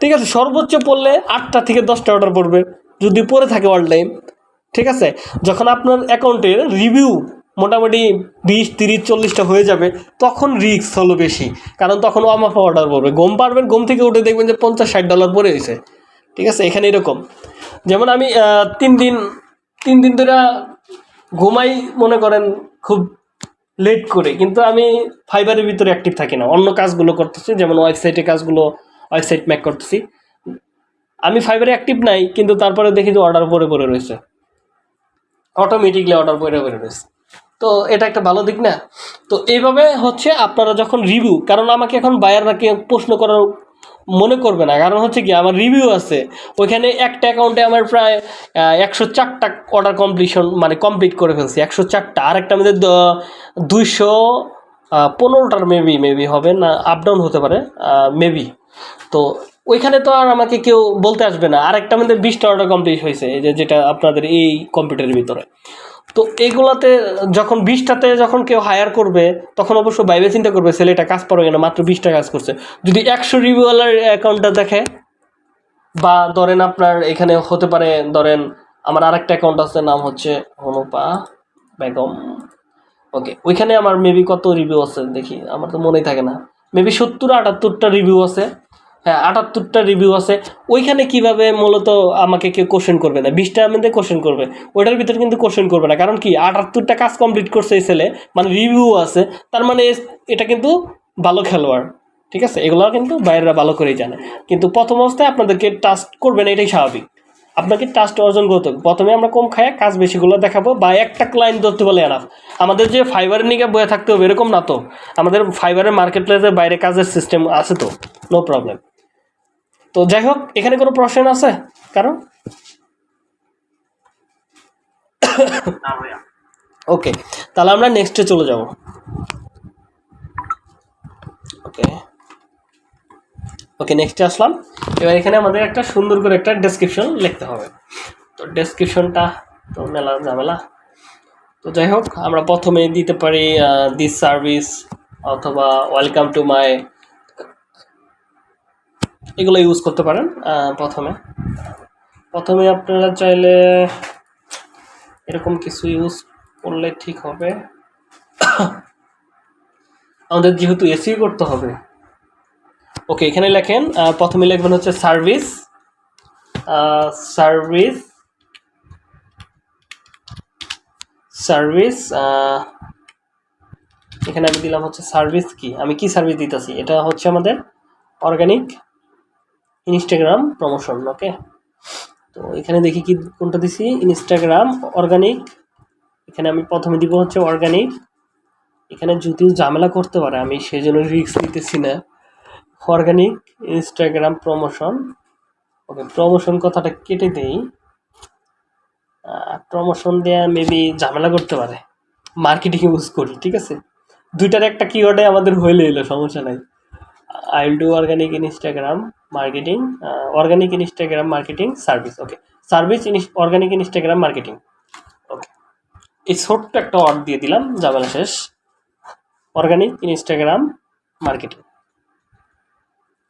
ঠিক আছে, সর্বোচ্চ পড়লে আটটা থেকে দশটা অর্ডার পড়বে, যদি পড়ে থাকে অল টাইম ঠিক আছে, যখন আপনার অ্যাকাউন্টের রিভিউ মোটামুটি বিশ, তিরিশ, চল্লিশটা হয়ে যাবে, তখন রিস্ক হলো বেশি। কারণ তখন অমাপা অর্ডার পড়বে। ঘুম পারবেন ঘুম থেকে উঠে দেখবেন যে পঞ্চাশ, ষাট ডলার পড়ে হয়েছে ঠিক আছে, এখানে এরকম। যেমন আমি তিন দিন তিন দিন ধরে ঘুমাই মনে করেন খুব লেট করে, কিন্তু আমি ফাইবারের ভিতরে অ্যাক্টিভ থাকি না। অন্য কাজগুলো করতেছি, যেমন ওয়েবসাইটে কাজগুলো ওয়েবসাইট ম্যাক করতেছি। আমি ফাইবারে অ্যাক্টিভ নাই, কিন্তু তারপরে দেখি যে অর্ডার পরে পরে রয়েছে। অটোমেটিকলি অর্ডার পরে পরে রয়েছে। তো এটা একটা ভালো দিক না? তো এইভাবে হচ্ছে আপনারা যখন রিভিউ কারণ আমাকে এখন বায়াররা প্রশ্ন করার মনে করবে না। কারণ হচ্ছে কি, আমার রিভিউ আছে। ওইখানে একটা অ্যাকাউন্টে আমার প্রায় একশো চারটা অর্ডার কমপ্লিশন মানে কমপ্লিট করে ফেলছি, একশো চারটা। আর একটা আমাদের দুইশো পনেরোটার মেবি মেবি হবে না আপ ডাউন হতে পারে মেবি তো ওইখানে তো আর আমাকে কেউ বলতে আসবে না। আর একটা আমাদের বিশটা অর্ডার কমপ্লিট হয়েছে যে যেটা আপনাদের এই কম্পিউটারের ভিতরে। তো এইগুলাতে যখন বিশটাতে যখন কেউ হায়ার করবে, তখন অবশ্য বাইবে চিন্তা করবে ছেলেটা কাজ পারবে না মাত্র বিশটা কাজ করছে। যদি একশো রিভিউওয়ালার অ্যাকাউন্টটা দেখে, বা ধরেন আপনার এখানে হতে পারে, ধরেন আমার আরেকটা অ্যাকাউন্ট আছে, নাম হচ্ছে হনুপা বেগম। ওকে, ওইখানে আমার মেবি কত রিভিউ আছে? দেখি, আমার তো মনেই থাকে না। মেবি সত্তর আটাত্তরটা রিভিউ আছে। হ্যাঁ আটাত্তরটা রিভিউ আছে। ওইখানে কীভাবে মূলত আমাকে কেউ কোশ্চেন করবে না? বিশটার মধ্যে কোশ্চেন করবে। ওইটার ভিতরে কিন্তু কোশ্চেন করবে না। কারণ কি, আটাত্তরটা কাজ কমপ্লিট করছে এই ছেলে মানে রিভিউ আছে। তার মানে এটা কিন্তু ভালো খেলোয়াড়। ঠিক আছে? এগুলো কিন্তু বাইরেরা ভালো করেই জানে। কিন্তু প্রথম অবস্থায় আপনাদেরকে টাস্ট করবে না, এটাই স্বাভাবিক। আপনাকে টাস্ট অর্জন করতে হবে। প্রথমে আমরা কম খাই কাজ বেশিগুলো দেখাবো বা একটা ক্লায়েন্ট ধরতে বলে এনাফ আমাদের যে ফাইবারের নিকে বয়ে থাকতে হবে, এরকম না তো। আমাদের ফাইবারের মার্কেট প্লেসের বাইরে কাজের সিস্টেম আছে তো। নো প্রবলেম তো যাই হোক এখানে কোনো প্রশ্ন আছে? কারণ? ওকে তাহলে আমরা নেক্সটে চলে যাব। ওকে ওকে নেক্সটে আসলাম। এবার এখানে আমাদের একটা সুন্দর করে একটা ডেসক্রিপশন লিখতে হবে। তো ডেসক্রিপশনটা তো মেলা ঝামেলা। তো যাই হোক আমরা প্রথমে দিতে পারি দিস সার্ভিস অথবা ওয়েলকাম টু মাই এগুলো ইউজ করতে পারেন প্রথমে। প্রথমে আপনারা চাইলে এরকম কিছু ইউজ করলে ঠিক হবে। আমাদের যেহেতু এসি করতে হবে। ওকে এখানে লেখেন প্রথমে লিখবেন হচ্ছে সার্ভিস সার্ভিস সার্ভিস এখানে আমি দিলাম হচ্ছে সার্ভিস কি? আমি কি সার্ভিস দিতেছি? এটা হচ্ছে আমাদের অর্গানিক ইনস্টাগ্রাম প্রমোশন ওকে তো এখানে দেখি কি, কোনটা দিছি? ইনস্টাগ্রাম অর্গানিক এখানে আমি প্রথমে দিব হচ্ছে অর্গানিক এখানে যদিও ঝামেলা করতে পারে, আমি সেই জন্য রিস্ক নিতেছি না। Organic Instagram promotion okay promotion কথাটা কেটে দেই। প্রমোশন দেয়া মেবি ঝামেলা করতে পারে। মার্কেটিং ইউজ করি, ঠিক আছে? দুইটার একটা কিওয়ার্ডে আমাদের হইলে এলো, সমস্যা নাই। I will do organic Instagram marketing organic Instagram marketing service okay service organic Instagram marketing okay এই ছোট্ট একটা অর্ড দিয়ে দিলাম ঝামেলা শেষ। Organic Instagram marketing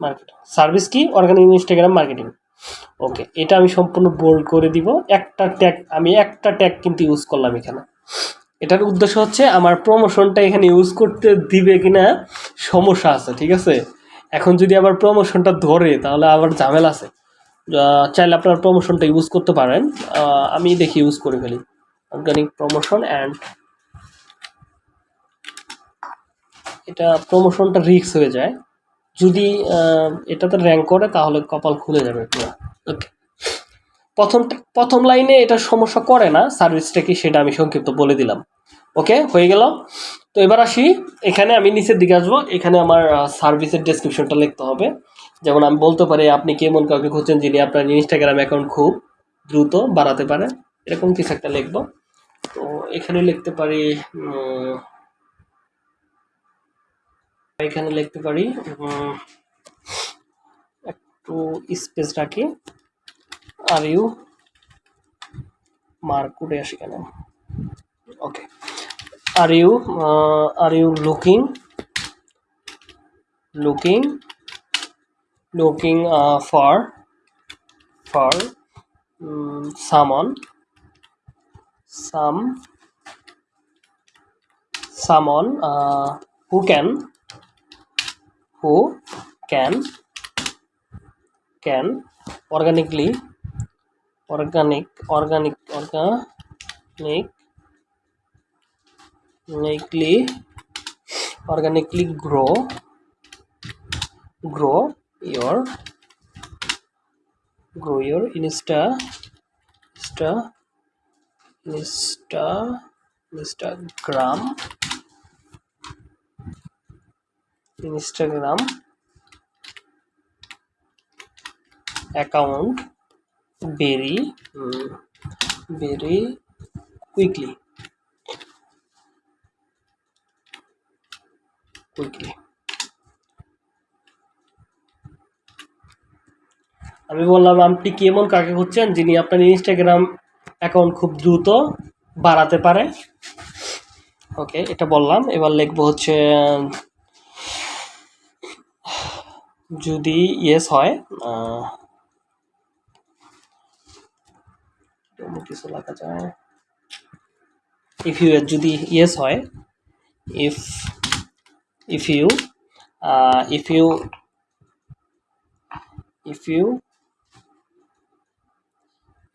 marketing service কি? অর্গানিক ইনস্টাগ্রাম মার্কেটিং ওকে এটা আমি সম্পূর্ণ বোল্ড করে দিব। একটা ট্যাগ আমি একটা ট্যাগ কিন্তু ইউজ করলাম এখানে। এটার উদ্দেশ্য হচ্ছে, আমার প্রমোশনটা এখানে ইউজ করতে দিবে কিনা, সমস্যা আছে, ঠিক আছে? এখন যদি আবার প্রমোশনটা ধরে, তাহলে আবার ঝামেলা আছে। চাইলে আপনার প্রমোশনটা ইউজ করতে পারেন। আমি দেখি ইউজ করে ফেলি। অর্গানিক প্রমোশন অ্যান্ড এটা প্রমোশনটা রিক্স হয়ে যায়। যদি এটাতে র্যাঙ্ক করে, তাহলে কপাল খুলে যাবে পুরো। ওকে প্রথম প্রথম লাইনে এটা সমস্যা করে না। সার্ভিসটা কি, সেটা আমি সংক্ষিপ্ত বলে দিলাম। ওকে হয়ে গেল। তো এবার আসি। এখানে আমি নিচের দিকে আসব। এখানে আমার সার্ভিসের ডেসক্রিপশনটা লিখতে হবে। যেমন আমি বলতে পারি, আপনি কেমন কাউকে খুঁজছেন যিনি আপনার ইনস্টাগ্রাম অ্যাকাউন্ট খুব দ্রুত বাড়াতে পারে এরকম কিছু একটা লিখব। তো এখানে লিখতে পারি এখানে লিখতে পারি একটু স্পেস রাখি। আর ইউ মার্কুটে আসি কেন ওকে are you uh, are you looking? Looking? Looking uh, for? For? Um, someone? Some? Someone uh, who can? Who can? Can? Organically? Organic organic organic? Organically organically grow grow your grow your insta insta insta instagram instagram account very mm, very quickly quickly আমি বললাম, আপনি কি এমন কাকে খুঁজছেন যিনি আপনার Instagram account খুব দ্রুত বাড়াতে পারে? ওকে এটা বললাম। এবার লিখব হচ্ছে, যদি ইয়েস হয় কিছু লেখা যায়। ইফ ইউ যদি ইয়েস হয় if if you if you if you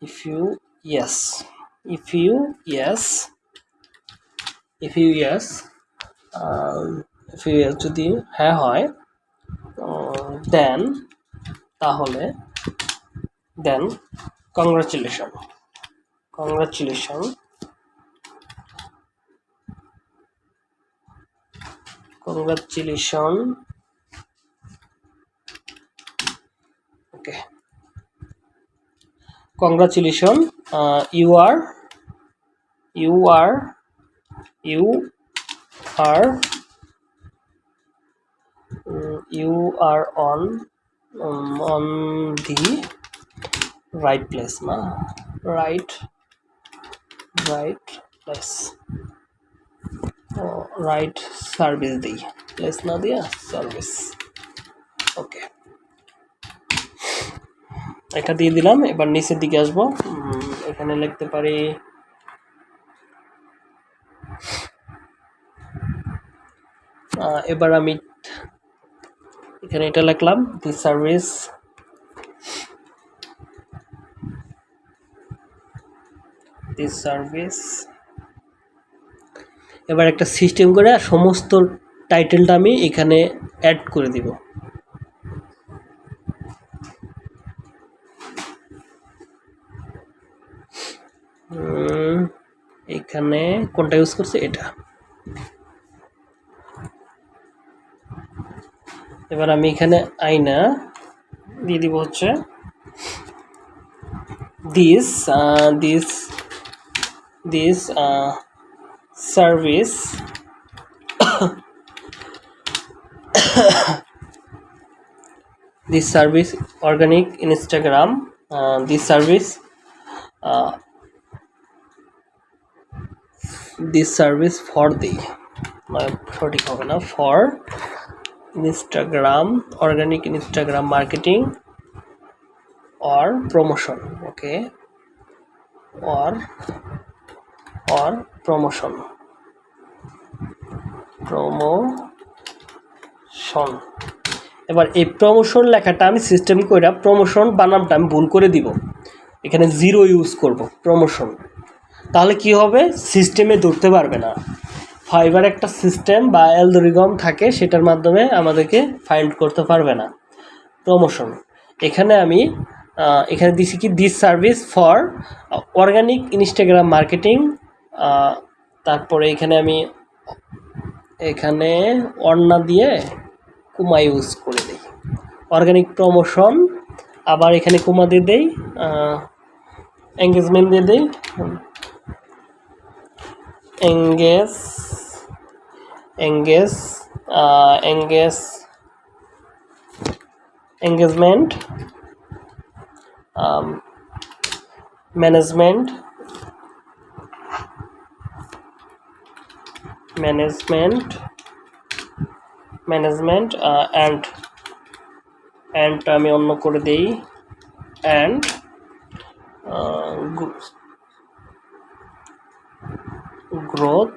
if you yes if you yes if you yes um, if you yes যদি হ্যাঁ হয় দেন তাহলে then congratulation congratulation congratulation uh, you are you are you are mm, you are on um, on the right place na right right place right service di place na dia service. Okay. এটা দিয়ে দিলাম, এবার নিচের দিকে আসব। এখানে লিখতে পারি এবার আমি এখানে এটা লিখলাম দি সার্ভিস দি সার্ভিস এবার একটা সিস্টেম করে সমস্ত টাইটেলটা আমি এখানে অ্যাড করে দিব। এখানে কোনটা ইউজ করছে? এটা। এবার আমি এখানে আইনা দিয়ে দিব হচ্ছে this this this service this service organic instagram uh, this service uh, this service for the সঠিক হবে না for Instagram organic Instagram marketing or promotion okay or or promotion. Promotion. এবার এই প্রমোশন লেখাটা আমি সিস্টেম করে প্রমোশন বানামটা আমি ভুল করে দিব। এখানে জিরো ইউজ করব প্রমোশন তাহলে কি হবে? সিস্টেমে ধরতে পারবে না। ফাইবার একটা সিস্টেম বা অ্যালগোরিদম থাকে, সেটার মাধ্যমে আমাদেরকে ফাইন্ড করতে পারবে না। প্রমোশন এখানে আমি এখানে দিছি কি this service for organic Instagram marketing তারপরে এখানে আমি এখানে অন্না দিয়ে কুমা ইউজ করে দিই। অর্গানিক প্রমোশন আবার এখানে কুমা দিয়ে দেই এঙ্গেজমেন্ট দিয়ে দেই। Engage engage engage engagement management management management and and আমি অন্য করে দিই and growth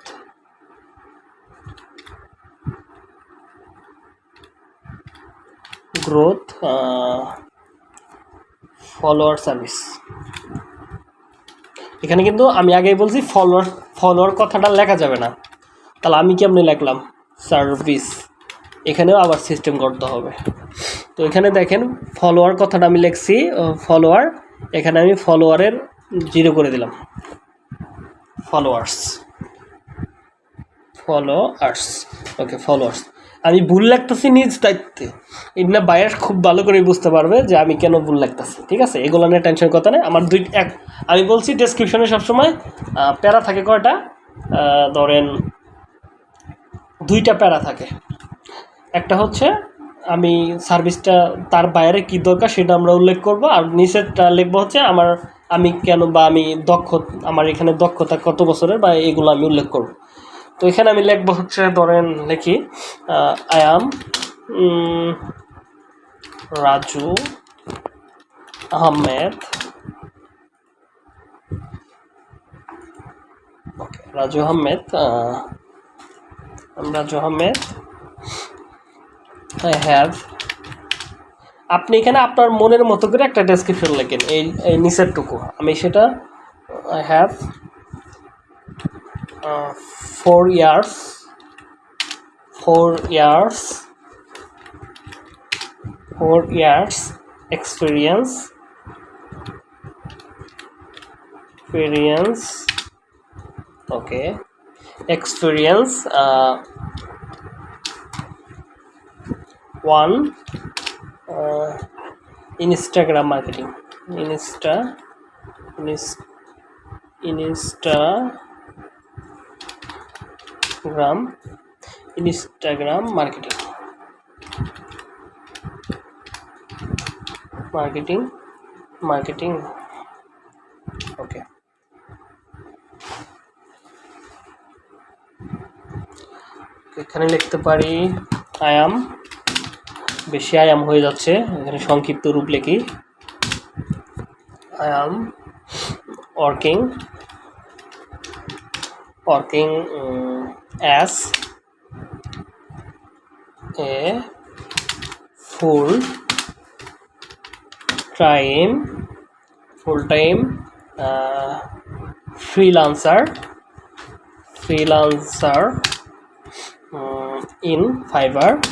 growth follower service এখানে কিন্তু আমি আগেই বলছি ফলোয়ার ফলোয়ার কথাটা লেখা যাবে না। তাহলে আমি কেমনি লিখলাম? সার্ভিস এখানেও আবার সিস্টেম করতে হবে। তো এখানে দেখেন ফলোয়ার কথাটা আমি লিখছি ফলোয়ার এখানে আমি ফলোয়ারের জিরো করে দিলাম। ফলোয়ার্স ফলোয়ার্স ওকে ফলোয়ার্স আমি ভুল লাগতেছি নিজ দায়িত্বে। এটা বায়ার খুব ভালো করে বুঝতে পারবে যে আমি কেন ভুল লাগতেছি ঠিক আছে? এগুলো নিয়ে টেনশন কথা নেই। আমার দুই, এক, আমি বলছি ডেসক্রিপশনে সবসময় প্যারা থাকে কয়টা? ধরেন দুইটা প্যারা থাকে। একটা হচ্ছে আমি সার্ভিসটা তার বাইরে কি দরকার সেটা আমরা উল্লেখ করব, আর নিচেরটা লিখব হচ্ছে আমার আমি কেন বা আমি দক্ষ, আমার এখানে দক্ষতা কত বছরের বা এগুলো আমি উল্লেখ করব। তো এখানে আমি লিখব হচ্ছে, ধরেন লিখি I am Raju Ahmed. Raju Ahmed Ahmed I have আপনি এখানে আপনার মনের মতো করে একটা ডেসক্রিপশন লেখেন, এই এই নিচেরটুকু আমি সেটা I have four years four years four years experience experience experience uh, one uh, instagram marketing. Insta instagram instagram marketing. Marketing marketing. এখানে লিখতে পারি আই অ্যাম বেশি আয়াম হয়ে যাচ্ছে, এখানে সংক্ষিপ্ত রূপ লিখি। I am working working as a full time full time freelancer freelancer in Fiverr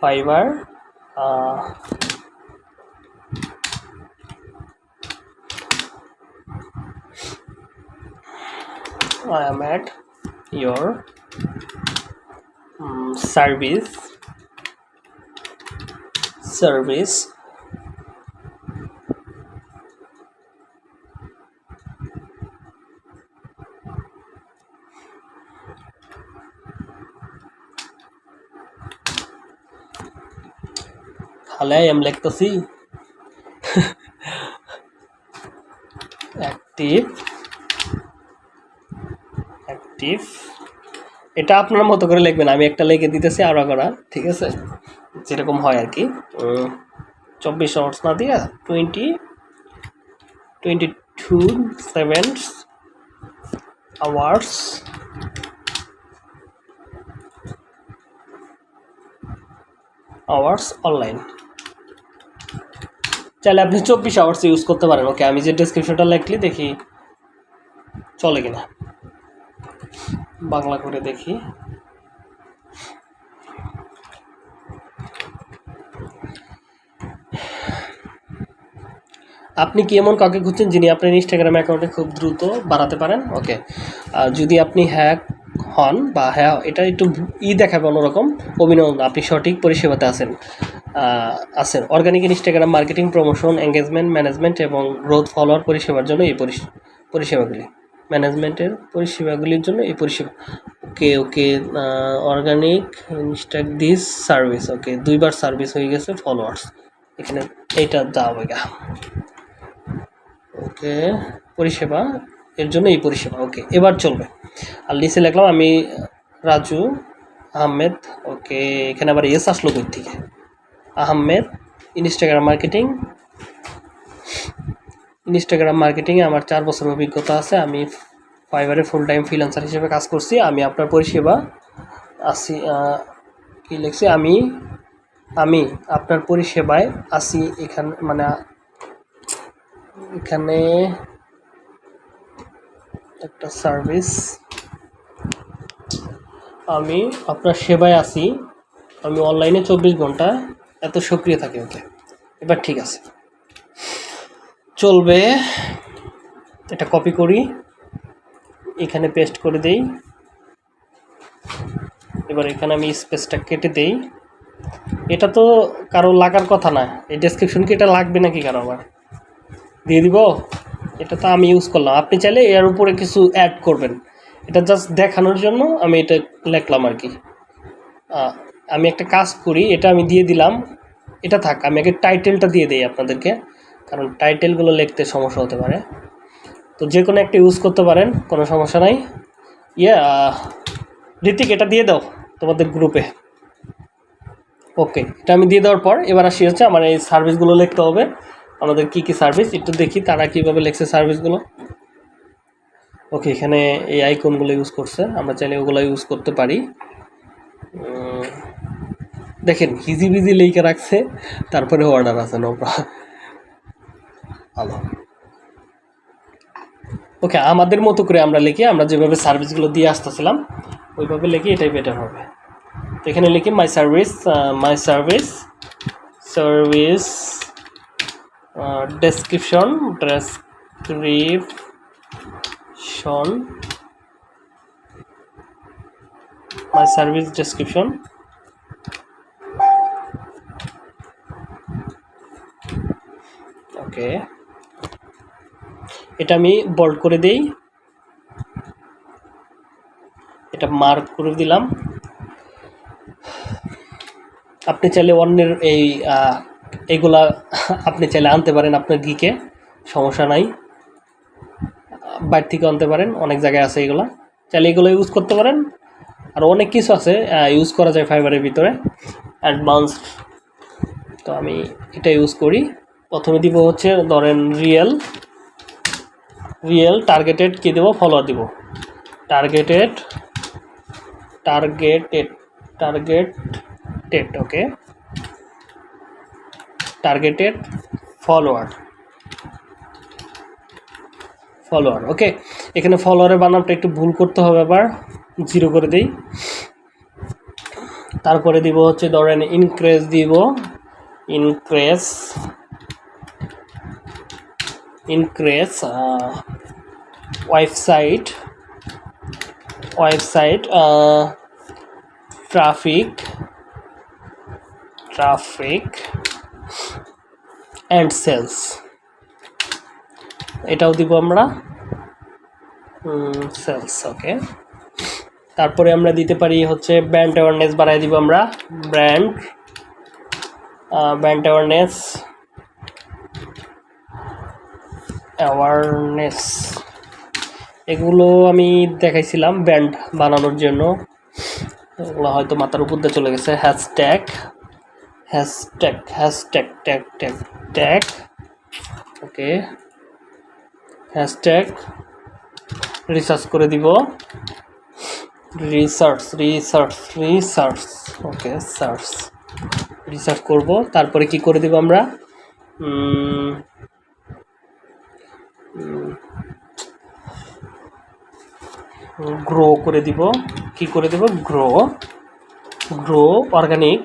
Fiverr uh, I am at your um, service. Service তাহলে আমি লিখতেছি অ্যাক্টিভ অ্যাক্টিভ এটা আপনার মতো করে লিখবেন, আমি একটা লিখে দিতেছি আরও করা ঠিক আছে? যেরকম হয় আর কি। চব্বিশ আওয়ার্স না দিয়ে twenty twenty two seven hours hours online চাইলে আপনি চব্বিশ আওয়ার্স ইউজ করতে পারেন ওকে আমি যে ডিসক্রিপশনটা লিখলি, দেখি চলে কিনা। বাংলা করে দেখি। আপনি কি এমন কাউকে খুঁজছেন যিনি আপনার ইনস্টাগ্রাম অ্যাকাউন্টে খুব দ্রুত বাড়াতে পারেন ওকে যদি আপনি হ্যাক হন বা হ্যাঁ এটা একটু ই দেখাবে অন্যরকম অভিনন্দন আপনি সঠিক পরিষেবাতে আছেন। আছেন organic Instagram marketing promotion engagement management এবং গ্রোথ ফলোয়ার পরিষেবার জন্য এই পরিষ- পরিষেবাগুলি। ম্যানেজমেন্টের পরিষেবাগুলির জন্য এই পরিষেবা। ওকে ওকে অর্গানিক ইনস্টাক দিস সার্ভিস ওকে দুইবার সার্ভিস হয়ে গেছে ফলোয়ার্স এখানে এইটা দাও গা ওকে পরিষেবা, এর জন্য এই পরিষেবা ওকে এবার চলবে। আর লিসে লিখলাম আমি রাজু আহমেদ ওকে এখানে আবার এস আসলো কই থেকে? আহমেদ ইনস্টাগ্রাম মার্কেটিং ইনস্টাগ্রাম মার্কেটিংয়ে আমার চার বছর অভিজ্ঞতা আছে। আমি ফাইবারে ফুল টাইম ফ্রিল্যান্সার হিসেবে কাজ করছি। আমি আপনার পরিষেবা আসি কি লিখছি? আমি আমি আপনার পরিষেবায় আসি এখানে মানে এখানে একটা সার্ভিস আমি আপনার সেবায় আছি। আমি অনলাইনে চব্বিশ ঘণ্টা এত সক্রিয় থাকে ওকে। এবার ঠিক আছে। চলবে। এটা কপি করি। এখানে পেস্ট করে দেই। এবার এখানে আমি স্পেসটা কেটে দেই। এটা তো কারও লাগার কথা না। এই ডেসক্রিপশন কি এটা লাগবে নাকি কারও আবার? দিয়ে দিব। এটা তো আমি ইউজ করলাম। আপনি চাইলে এর উপরে কিছু অ্যাড করবেন। এটা জাস্ট দেখানোর জন্য আমি এটা লিখলাম আর কি। আমি একটা কাজ করি, এটা আমি দিয়ে দিলাম, এটা থাক, আমি আগে টাইটেলটা দিয়ে দিই আপনাদেরকে, কারণ টাইটেলগুলো লিখতে সমস্যা হতে পারে। তো যে কোনো একটা ইউজ করতে পারেন, কোনো সমস্যা নাই। ইয়ে ঋতিক, এটা দিয়ে দাও তোমাদের গ্রুপে ওকে এটা আমি দিয়ে দেওয়ার পর এবার আসি হচ্ছে আমার এই সার্ভিসগুলো লিখতে হবে। আমাদের কি কি সার্ভিস একটু দেখি তারা কীভাবে লিখছে সার্ভিসগুলো ওকে এখানে এই আইকনগুলো ইউজ করছে, আমরা চাইলে ওগুলো ইউজ করতে পারি। দেখেন, হিজি বিজি লেখে রাখছে, তারপরে অর্ডার আছে নো ভালো ওকে আমাদের মতো করে আমরা লিখি, আমরা যেভাবে সার্ভিসগুলো দিয়ে আসতেছিলাম, ওইভাবে লিখি, এটাই বেটার হবে। তো এখানে লিখি my service my service service description description my service description okay. এটা আমি বোল্ড করে দেই। এটা মার্ক করে দিলাম। আপনি চাইলে অন্যের এই এগুলা আপনি চাইলে আনতে পারেন আপনার গিকে সমস্যা নাই। বাইরে থেকে আনতে পারেন, অনেক জায়গায় আছে এগুলা। চাইলে এগুলো ইউজ করতে পারেন। আর অনেক কিছু আছে ইউজ করা যায় ফাইবারের ভিতরে অ্যাডভান্স তো আমি এটা ইউজ করি। প্রথমে দিব হচ্ছে, ধরেন রিয়েল রিয়েল টার্গেটেড কী দেবো? ফলোয়ার দিব। Targeted targeted targeted okay targeted follower follower okay এখানে ফলোয়ারের বানামটা একটু ভুল করতে হবে আবার জিরো করে দিই। তারপরে দিব হচ্ছে, ধরেন ইনক্রেজ দিব increase increase website website traffic traffic and sales এটাও দিব আমরা সেলস ওকে তারপরে আমরা দিতে পারি হচ্ছে ব্র্যান্ড অ্যাওয়ারনেস বাড়াই দিব আমরা ব্র্যান্ড ব্র্যান্ড অ্যাওয়ারনেস অ্যাওয়ারনেস এগুলো আমি দেখাইছিলাম ব্যান্ড বানানোর জন্য। এগুলো হয়তো মাথার উপর দিয়ে চলে গেছে। Hashtag hashtag hashtag tag tag tag okay. Hashtag research করে দিব। Research research research okay search research করব। তারপরে কি করে দিব আমরা? গ্রো করে দিব। কি করে দিব? Grow grow organic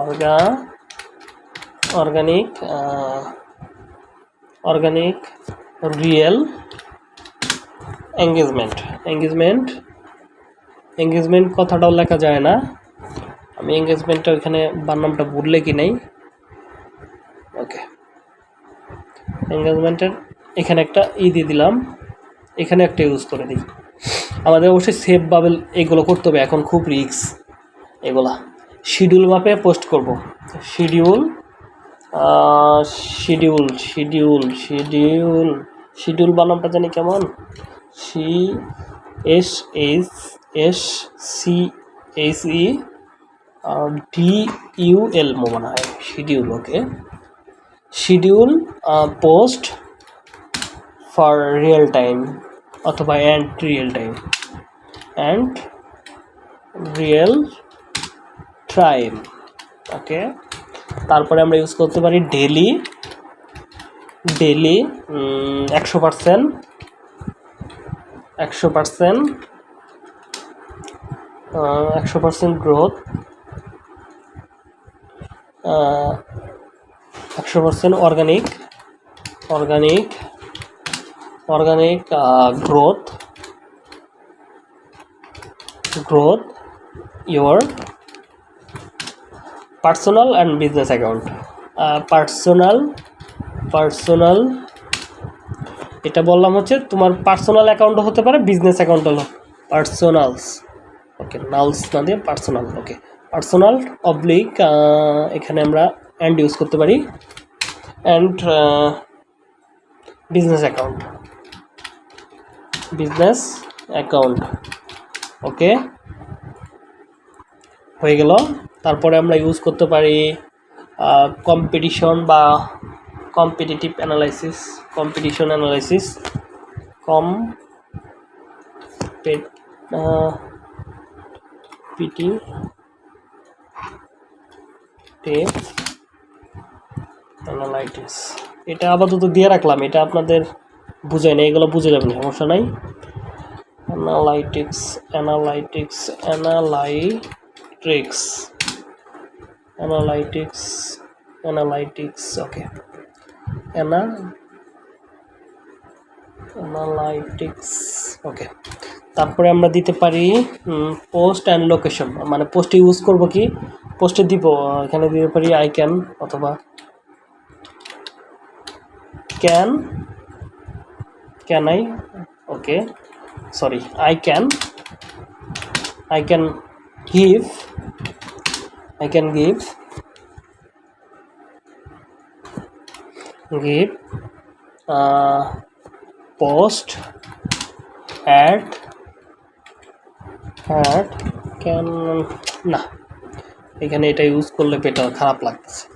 অর্গা organic organic real engagement engagement engagement কথাটাও লেখা যায় না। আমি এঙ্গেজমেন্টটা ওইখানে বানামটা ভুললে কি নেই? ওকে এঙ্গেজমেন্টের এখানে একটা ই দিয়ে দিলাম। এখানে একটা ইউজ করে দিই। আমাদের অবশ্যই সেভ বাবেল এগুলো করতে হবে। এখন খুব রিক্স এগুলা। শিডিউল মাপে পোস্ট করব। Schedule schedule schedule schedule schedule বানামটা জানি কেমন? C S H S C H E D U L মনে হয় schedule okay schedule post for real time অথবা and real time and real time okay তারপরে আমরা use করতে পারি ডেলি ডেলি একশো পার্সেন্ট একশো পার্সেন্ট একশো পার্সেন্ট গ্রোথ একশো percent organic organic organic growth growth your personal and business account personal personal এটা বললাম হচ্ছে তোমার পার্সোনাল অ্যাকাউন্টও হতে পারে বিজনেস অ্যাকাউন্ট হলো পার্সোনালস ওকে নালস না দিয়ে পার্সোনাল ওকে পার্সোনাল অবলিক এখানে আমরা অ্যান্ড ইউজ করতে পারি and business account business account okay হয়ে গেল। তারপরে আমরা ইউজ করতে পারি কম্পিটিশন বা competitive analysis competition analysis competitive analytics এটা আপাতত দিয়ে রাখলাম, এটা আপনাদের বুঝাই না এগুলো বুঝে যাবেন, সমস্যা নাই। Analytics analytics analytics. Analytics analytics, okay. Ana analytics, okay. তারপরে আমরা দিতে পারি পোস্ট অ্যান্ড লোকেশন মানে পোস্টে ইউজ করব কি? পোস্টে দিব এখানে দিতে পারি আই ক্যান অথবা can can I okay sorry i can i can give i can give give uh, post at at can না এখানে এটা ইউজ করলে পেটা খারাপ লাগতেছে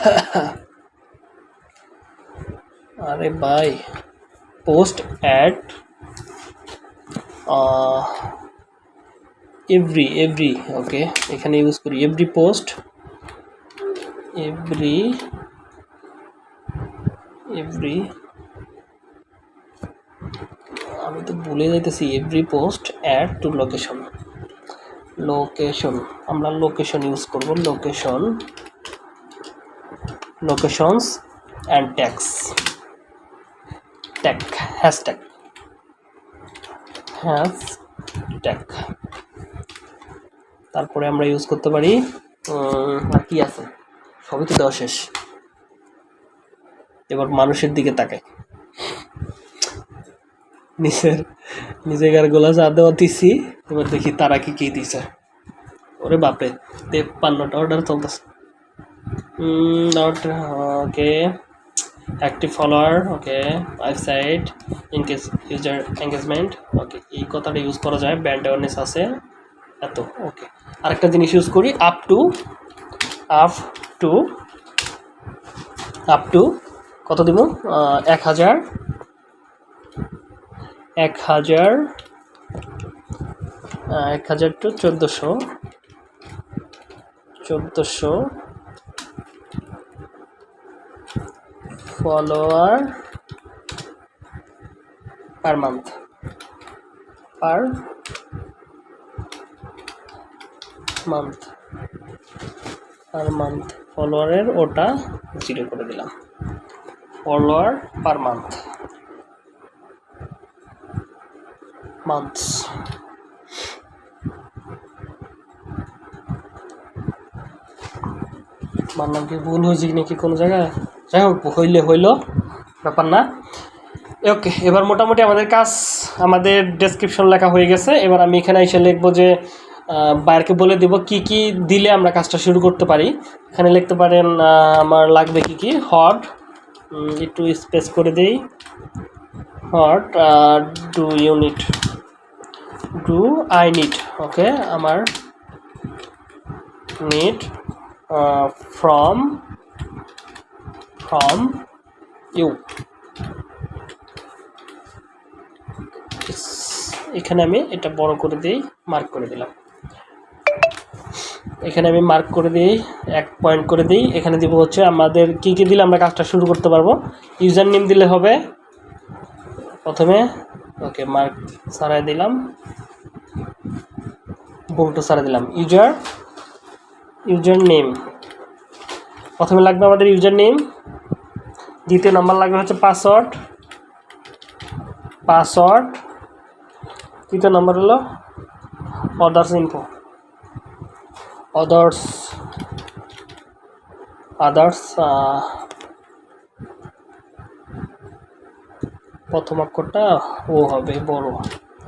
*laughs* আরে ভাই post add every every okay এখানে ইউজ করি এভরি পোস্ট এভরি এভরি আমি তো ভুলে যাইতেছি every post add to location location আমরা লোকেশন ইউজ করব location locations and tags tag hashtag hashtag তারপরে আমরা ইউজ করতে পারি আর কি আছে? সবই তো দেওয়া শেষ। এবার মানুষের দিকে তাকাই। নিজের নিজের গোলা যা দেওয়া দিছি, এবার দেখি তারা কি কি দিছে। ওরে বাপরে, তেপ্পান্নটা অর্ডার চলতেছে। Okay active follower okay website increase user engagement okay এই কথাটা ইউজ করা যায় ব্র্যান্ড অ্যাওয়ারনেস আছে, এত ওকে আরেকটা জিনিস ইউজ করি up to up to up to কত দিব? এক হাজার এক হাজার এক হাজার টু চোদ্দোশো চোদ্দোশো follower per month per month per month ফলোয়ারের ওটা জিরো করে দিলাম। ফলোয়ার পার মান্থ মান্থস নাম কি ভুল হয়েছে নাকি কোনো জায়গায়? যাই হোক, হইলে হইল, ব্যাপার না। ওকে এবার মোটামুটি আমাদের কাজ, আমাদের ডেসক্রিপশন লেখা হয়ে গেছে। এবার আমি এখানে এসে লিখব যে বাইরকে বলে দেব কি কি দিলে আমরা কাজটা শুরু করতে পারি। এখানে লিখতে পারেন আমার লাগবে কি কি? হট একটু স্পেস করে দেই। What do you need do I need okay আমার নিড ফ্রম ফ্রম ইউ এখানে আমি এটা বড় করে দিই মার্ক করে দিলাম। এখানে আমি মার্ক করে দিই এক পয়েন্ট করে দিই। এখানে দিব হচ্ছে আমাদের কি কি দিলে আমরা কাজটা শুরু করতে পারব? ইউজার নেম দিলে হবে। প্রথমে, ওকে মার্ক সারাই দিলাম। বলটো সারাই দিলাম। ইউজার ইউজার নেম প্রথমে লাগবে আমাদের ইউজার নেম দ্বিতীয় নাম্বার লাগবে হচ্ছে পাসওয়ার্ড। পাসওয়ার্ড। তৃতীয় নাম্বার হলো অদার্স ইনফো অদার্স আদার্স প্রথম অক্ষরটা ও হবে বড়।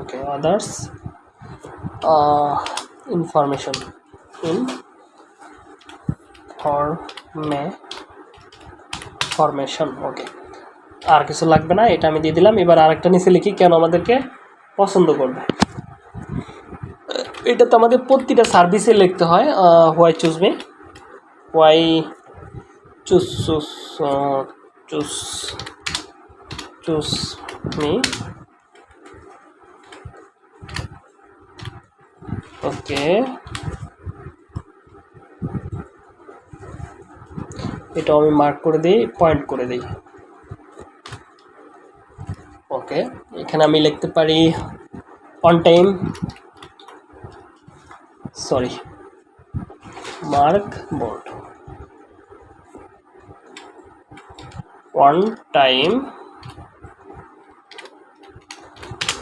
Okay others information in ফরমে formation okay আর কিছু লাগবে না, এটা আমি দিয়ে দিলাম। এবার আরেকটা নিচে লিখি কেন আমাদেরকে পছন্দ করবে। এটা তো আমাদের প্রতিটা সার্ভিসে লিখতে হয় why choose me why choose choose choose choose me okay এটাও আমি মার্ক করে দিই পয়েন্ট করে দিই। ওকে এখানে আমি লিখতে পারি on time sorry mark board on time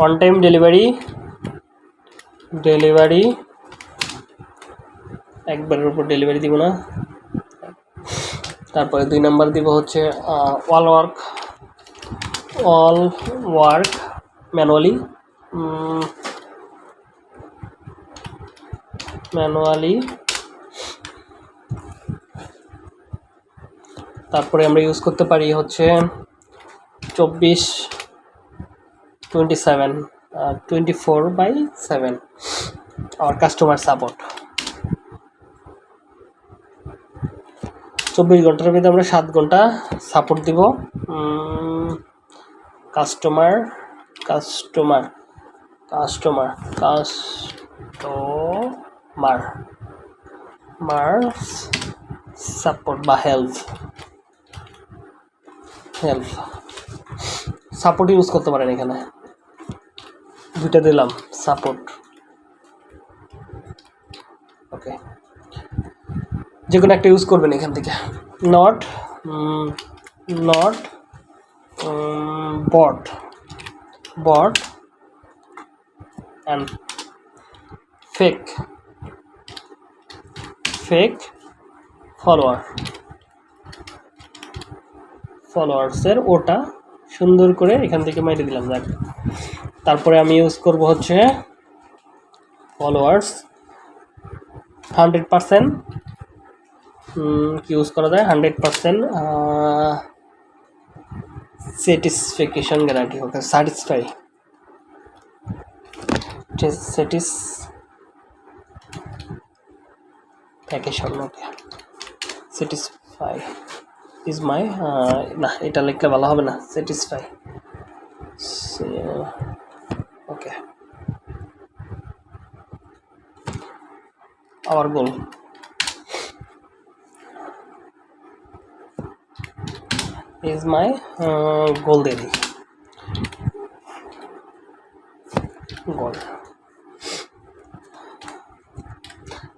on time delivery delivery একবারের উপর ডেলিভারি দিব না। তারপরে দুই নাম্বার দিব হচ্ছে all work all work manually manually তারপরে আমরা ইউজ করতে পারি হচ্ছে চব্বিশ twenty seven twenty four by seven R customer support চব্বিশ ঘণ্টার মধ্যে আমরা সাত ঘণ্টা সাপোর্ট দিব। কাস্টমার কাস্টমার কাস্টমার কাস্টমার মার সাপোর্ট বা হেল্প হেল্প সাপোর্ট ইউজ করতে পারেন এখানে। দুইটা দিলাম সাপোর্ট ওকে যে কোনো একটা ইউজ করবেন এখান থেকে। Not not bot bot and fake fake follower ফলোয়ার্সের ওটা সুন্দর করে এখান থেকে মাইরে দিলাম দেখ তারপরে আমি ইউজ করব হচ্ছে ফলোয়ার্স হান্ড্রেড পারসেন্ট ইউজ করা যায় hundred percent satisfaction guarantee okay satisfy satisfaction okay satisfy is my uh, না এটা লিখলে ভালো হবে না satisfy okay our goal is my uh, goal দিই গোল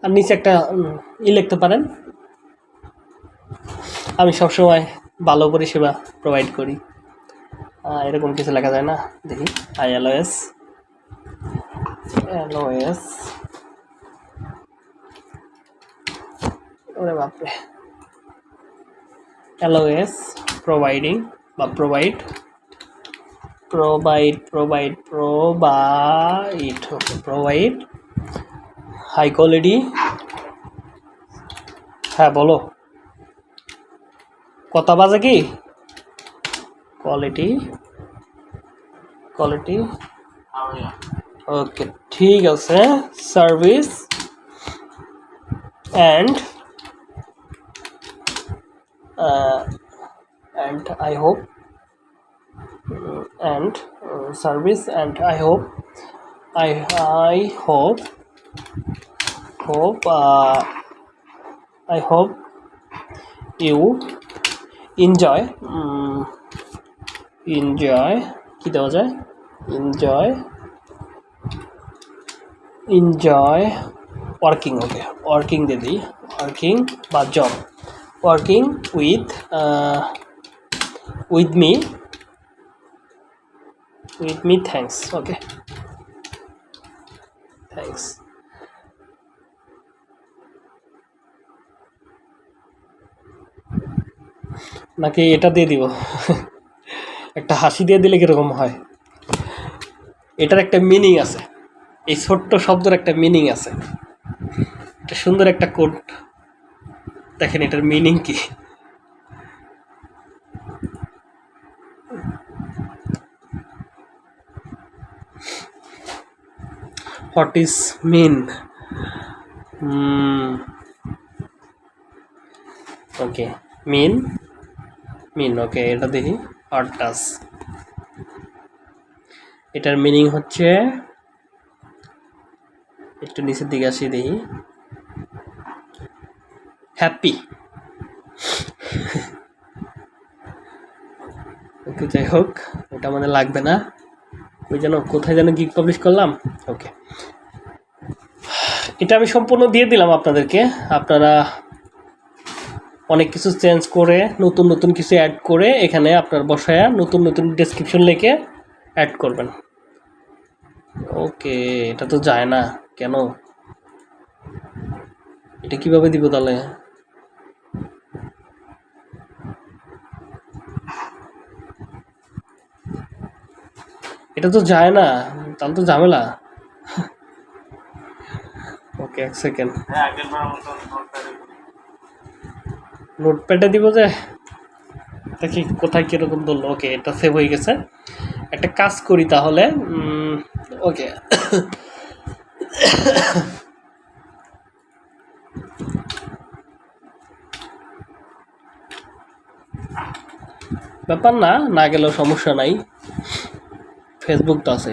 আর নিচে একটা ই লিখতে পারেন। আমি সবসময় ভালো পরিষেবা প্রোভাইড করি। এরকম কিছু লেখা যায় না দেখি। I L S. L S. ওরে বাপরে। LOS providing বা provide provide provide provide okay provide high quality হ্যাঁ বলো কথা বাজে কি কোয়ালিটি কোয়ালিটি হ্যাঁ ওকে ঠিক আছে service and and I hope uh, and uh, service and I hope I I hope hope uh, I hope you enjoy um, enjoy কি দেওয়া যায় enjoy enjoy working okay working দিয়ে দিই working বা job working with uh, with me. With me, thanks. Okay. Thanks. নাকি এটা দিয়ে দিব? একটা হাসি দিয়ে দিলে কীরকম হয়? এটার একটা মিনিং আছে। এই ছোট্ট শব্দের একটা মিনিং আছে। এটা সুন্দর একটা কোড দেখেন এটার মিনিং কি। What is mean okay mean mean okay এটা দেখি। হোয়াট ডাস এটার মিনিং হচ্ছে, একটু নিচের দিকে আসি দেখি। হ্যাপি *laughs* যাই হোক ওটা আমাদের লাগবে না। ওই যেন কোথায় যেন গিক পাবলিশ করলাম। ওকে এটা আমি সম্পূর্ণ দিয়ে দিলাম আপনাদেরকে। আপনারা অনেক কিছু চেঞ্জ করে, নতুন নতুন কিছু অ্যাড করে এখানে আপনার বসায়া নতুন নতুন ডেসক্রিপশন লিখে অ্যাড করবেন। ওকে এটা তো যায় না। কেন? এটা কীভাবে দিব তাহলে? এটা তো যায় না তাহলে তো ঝামেলা। ওকে এক সেকেন্ড নোটপ্যাডে দিব যে দেখি কোথায় কীরকম ধরলো? ওকে এটা সেভ হয়ে গেছে। একটা কাজ করি তাহলে ওকে। ব্যাপার না না গেলেও সমস্যা নাই। ফেসবুক তো আছে।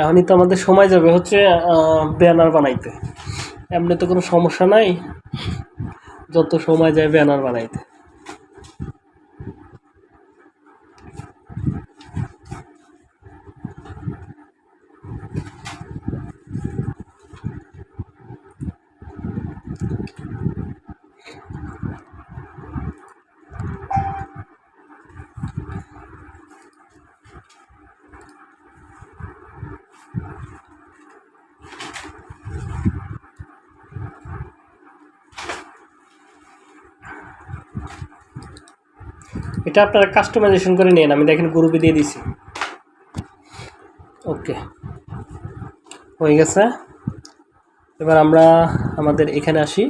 এখনই তো আমাদের সময় যাবে হচ্ছে ব্যানার বানাইতে। এমনি তো কোনো সমস্যা নাই। যত সময় যায় ব্যানার বানাইতে। এটা আপনারা কাস্টমাইজেশন করে নিন আমি দেখেন গ্রুপে দিয়ে দিছি। ওকে হয়ে গেছে। এবার আমরা আমাদের এখানে আসি।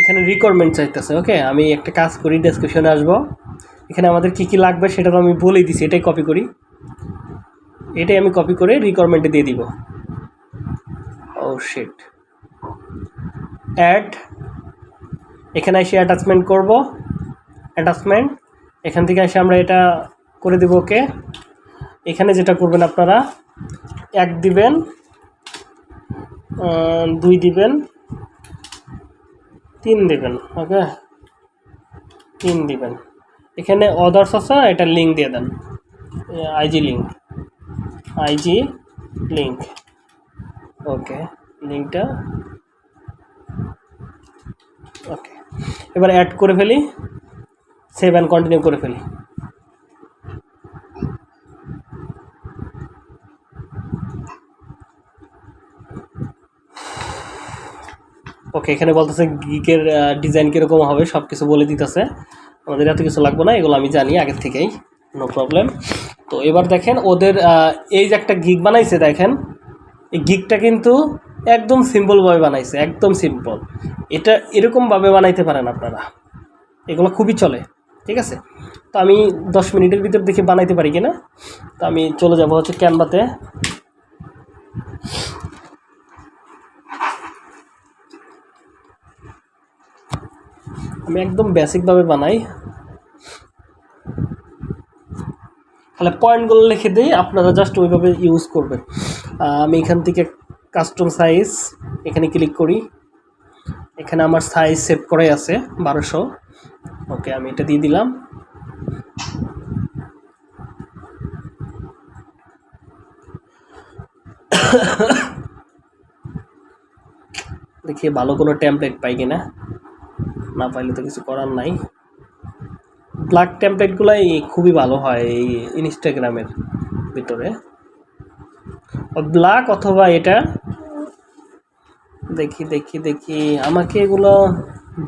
এখানে রিকোয়ারমেন্ট চাইতেছে ওকে আমি একটা কাজ করি ডেসক্রিপশনে আসব। এখানে আমাদের কি কি লাগবে সেটা তো আমি বলেই দিছি, এটাই কপি করি। এটাই আমি কপি করে রিকোয়ারমেন্টে দিয়ে দিব। ও শিট অ্যাড এখানে এসে অ্যাটাচমেন্ট করব। অ্যাটাচমেন্ট এখান থেকে এসে আমরা এটা করে দেবো, ওকে? এখানে যেটা করবেন আপনারা, এক দিবেন দুই দিবেন, তিন দিবেন, ওকে? তিন দিবেন। এখানে অদার্স আছে, এটা লিঙ্ক দিয়ে দেন। IG link IG link okay লিঙ্কটা ওকে, এবার অ্যাড করে ফেলি। সেভ অ্যান্ড কন্টিনিউ করে ফেলি। ওকে এখানে বলতেছে গিকের ডিজাইন কীরকম হবে সব কিছু বলে দিতেছে। আমাদের এত কিছু লাগবে না, এগুলো আমি জানি আগের থেকেই নো প্রবলেম তো এবার দেখেন ওদের এই যে একটা গিগ বানাইছে, দেখেন, এই গিগটা কিন্তু একদম সিম্পলভাবে বানাইছে, একদম সিম্পল এটা এরকমভাবে বানাইতে পারেন আপনারা। এগুলো খুবই চলে। ঠিক আছে? তো আমি দশ মিনিটের ভিতর দেখে বানাইতে পারি কিনা? তো আমি চলে যাব হচ্ছে ক্যানভাতে। আমি একদম বেসিকভাবে বানাই। তাহলে পয়েন্টগুলো লিখে দিই, আপনারা জাস্ট ওইভাবে ইউজ করবেন। আমি এখান থেকে কাস্টম সাইজ এখানে ক্লিক করি। এখানে আমার সাইজ সেভ করাই আছে, বারোশো। ওকে, আমি এটা দিয়ে দিলাম। দেখি ভালো কোনো টেমপ্লেট পাই কিনা। না পাইলে তো কিছু করার নাই। ব্ল্যাক টেমপ্লেটগুলাই খুবই ভালো হয় এই ইনস্টাগ্রামের ভিতরে। ব্ল্যাক অথবা এটা, দেখি দেখি দেখি, আমাকে এগুলো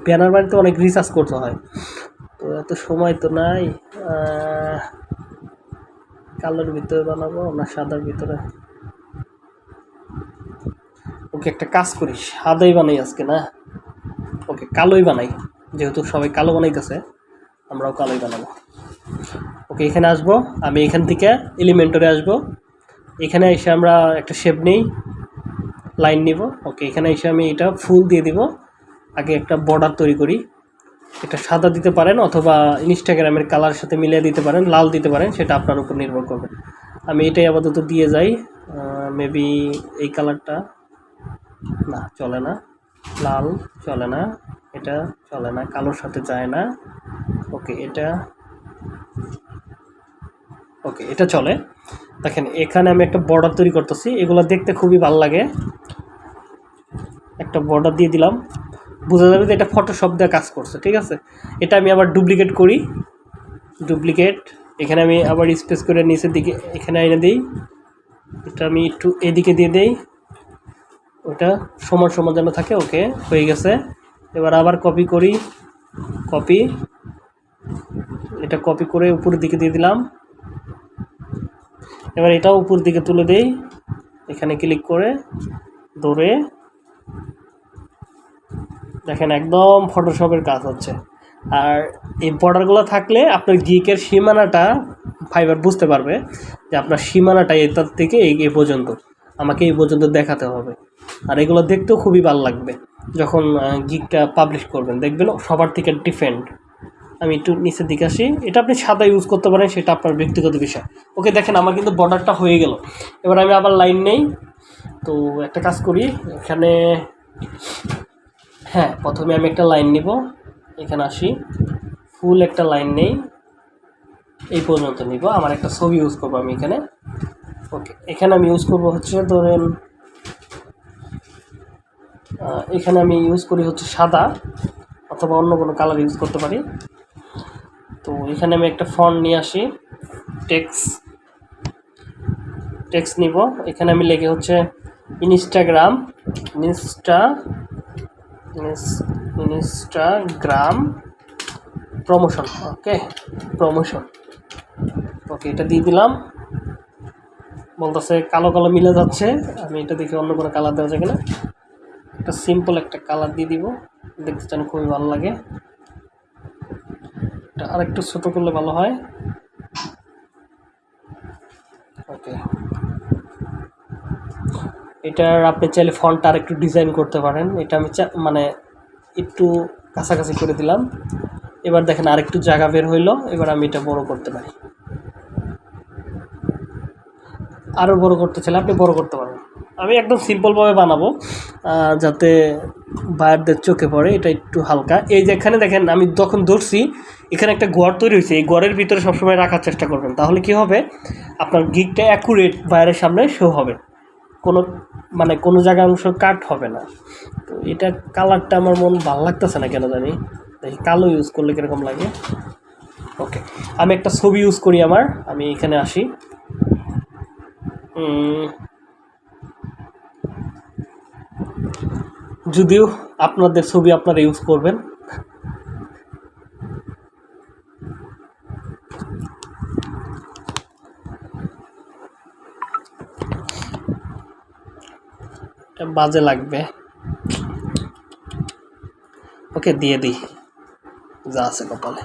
ব্যানার বাড়িতে অনেক রিসার্চ করতে হয়। তো এত সময় তো নাই কালোর ভিতরে বানাবো, না সাদার ভিতরে? ওকে, একটা কাজ করি, সাদাই বানাই আজকে, না? ওকে, কালোই বানাই, যেহেতু সবাই কালো বানাইতেছে, আমরাও কালোই বানাবো। ওকে, এখানে আসব, আমি এখান থেকে এলিমেন্টরে আসব। এখানে এসে আমরা একটা শেপ নেই লাইন নিব। ওকে, এখানে এসে আমি এটা ফুল দিয়ে দিব। আগে একটা বর্ডার তৈরি করি। এটা সাদা দিতে পারেন অথবা ইনস্টাগ্রামের কালার সাথে মিলিয়ে দিতে পারেন, লাল দিতে পারেন, সেটা আপনার উপর নির্ভর করবে। আমি এটাই আপাতত দিয়ে যাই মেবি এই কালারটা না, চলে না। লাল চলে না, এটা চলে না, কালোর সাথে যায় না। ওকে এটা ওকে এটা চলে। দেখেন, এখানে আমি একটা বর্ডার তৈরি করতেছি, এগুলো দেখতে খুবই ভালো লাগে। একটা বর্ডার দিয়ে দিলাম। বোঝা যাবে যে এটা ফটোশপ দিয়ে কাজ করছে, ঠিক আছে? এটা আমি আবার ডুপ্লিকেট করি। ডুপ্লিকেট এখানে আমি আবার স্পেস করে নিচের দিকে এখানে এনে দিই। এটা আমি একটু এদিকে দিয়ে দেই। ওটা সমান সমান যেন থাকে, ওকে, হয়ে গেছে। এবার আবার কপি করি। কপি এটা কপি করে উপরের দিকে দিয়ে দিলাম। এবার এটাও উপর দিকে তুলে দেই। এখানে ক্লিক করে ধরে দেখেন, একদম ফটোশপের কাজ হচ্ছে। আর এই বর্ডারগুলো থাকলে আপনার গিকের সীমানাটা ফাইবার বুঝতে পারবে যে আপনার সীমানাটা এটার থেকে এই পর্যন্ত। আমাকে এই পর্যন্ত দেখাতে হবে। আর এগুলো দেখতেও খুবই ভালো লাগবে। যখন গিকটা পাবলিশ করবেন, দেখবেন সবার থেকে ডিফেন্ড আমি একটু নিচের দিকে আসি। এটা আপনি সাদা ইউজ করতে পারেন, সেটা আপনার ব্যক্তিগত বিষয়। ওকে দেখেন, আমার কিন্তু বর্ডারটা হয়ে গেল। এবার আমি আবার লাইন নেই। তো একটা কাজ করি, এখানে হ্যাঁ প্রথমে আমি একটা লাইন নিব। এখানে আসি। ফুল একটা লাইন নেই। এই পর্যন্ত নিব। আমার একটা ছবি ইউজ করব আমি এখানে। ওকে এখানে আমি ইউজ করব হচ্ছে, ধরেন এখানে আমি ইউজ করি হচ্ছে সাদা, অথবা অন্য কোনো কালার ইউজ করতে পারি। তো এখানে আমি একটা ফন্ট নিয়ে আসি। টেক্স টেক্স নিব। এখানে আমি লেগে হচ্ছে Instagram insta ins- Instagram promotion okay promotion okay এটা দিয়ে দিলাম। বলতেছে কালো কালো মিলে যাচ্ছে। আমি এটা দেখে অন্য কোনো কালার দেওয়া যায় কিনা একটা সিম্পল একটা কালার দিয়ে দিব। দেখতে চান খুবই ভালো লাগে। আরেকটু ছোটো করলে ভালো হয়। ওকে এটার আপনি চাইলে ফন্টটা আর একটু ডিজাইন করতে পারেন। এটা আমি মানে একটু কাছাকাছি করে দিলাম। এবার দেখেন আরেকটু জায়গা বের হইল। এবার আমি এটা বড় করতে পারি। আরও বড় করতে চাইলে আপনি বড় করতে পারেন। আমি একদম সিম্পলভাবে বানাবো যাতে বায়ারদের চোখে পড়ে, এটা একটু হালকা। এই যে এখানে দেখেন, আমি যখন ধরছি, এখানে একটা গড় তৈরি হয়েছে। এই গড়ের ভিতরে সবসময় রাখার চেষ্টা করবেন। তাহলে কি হবে? আপনার গিকটা অ্যাকুরেট বায়ারের সামনে শো হবে। কোনো মানে কোনো জায়গায় অংশ কাট হবে না। তো এটা কালারটা আমার মন ভালো লাগতেছে না কেন জানি। দেখি কালো ইউজ করলে কীরকম লাগে? ওকে আমি একটা ছবি ইউজ করি আমার। আমি এখানে আসি। যদিও আপনাদের ছবি আপনারা ইউজ করবেন। এটা বাজে লাগবে ওকে দিয়ে দিই যা আছে কপালে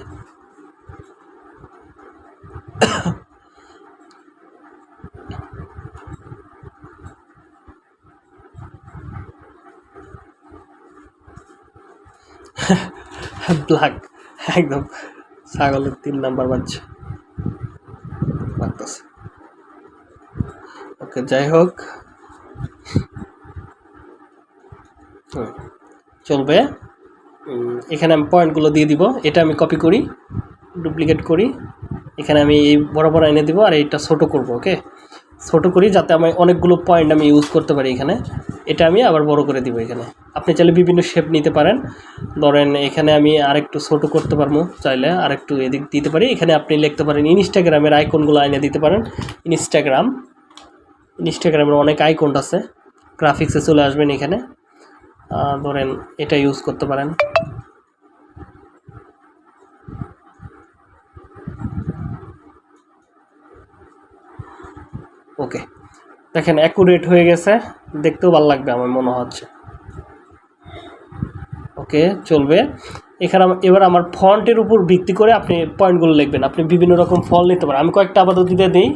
ব্ল্যাক একদম ছাগলের তিন নাম্বার বাচ্চা লাগতেছে ওকে যাই হোক হুম, চলবে। এখানে আমি পয়েন্টগুলো দিয়ে দিব। এটা আমি কপি করি ডুপ্লিকেট করি। এখানে আমি এই বড় বড় এনে দিব আর এইটা ছোট করব ওকে ছোট করি যাতে আমি অনেকগুলো পয়েন্ট আমি ইউজ করতে পারি এখানে। এটা আমি আবার বড় করে দিব এখানে। আপনি চাইলে বিভিন্ন শেপ নিতে পারেন। ধরেন এখানে আমি আরেকটু ছোট করতে পারব চাইলে, আরেকটু এদিক দিতে পারি। এখানে আপনি লিখতে পারেন ইনস্টাগ্রামের আইকনগুলো এনে দিতে পারেন। ইনস্টাগ্রাম ইনস্টাগ্রামের অনেক আইকন আছে। গ্রাফিক্সে চলে আসবেন এখানে। ধরেন এটা ইউজ করতে পারেন। ওকে দেখেন অ্যাকুরেট হয়ে গেছে। দেখতেও ভালো লাগবে আমার মনে হচ্ছে। ওকে চলবে। এখানে এবার আমার ফন্টের উপর ভিত্তি করে আপনি পয়েন্টগুলো লিখবেন। আপনি বিভিন্ন রকম ফল নিতে পারেন। আমি কয়েকটা আপাতত দিতে দিই।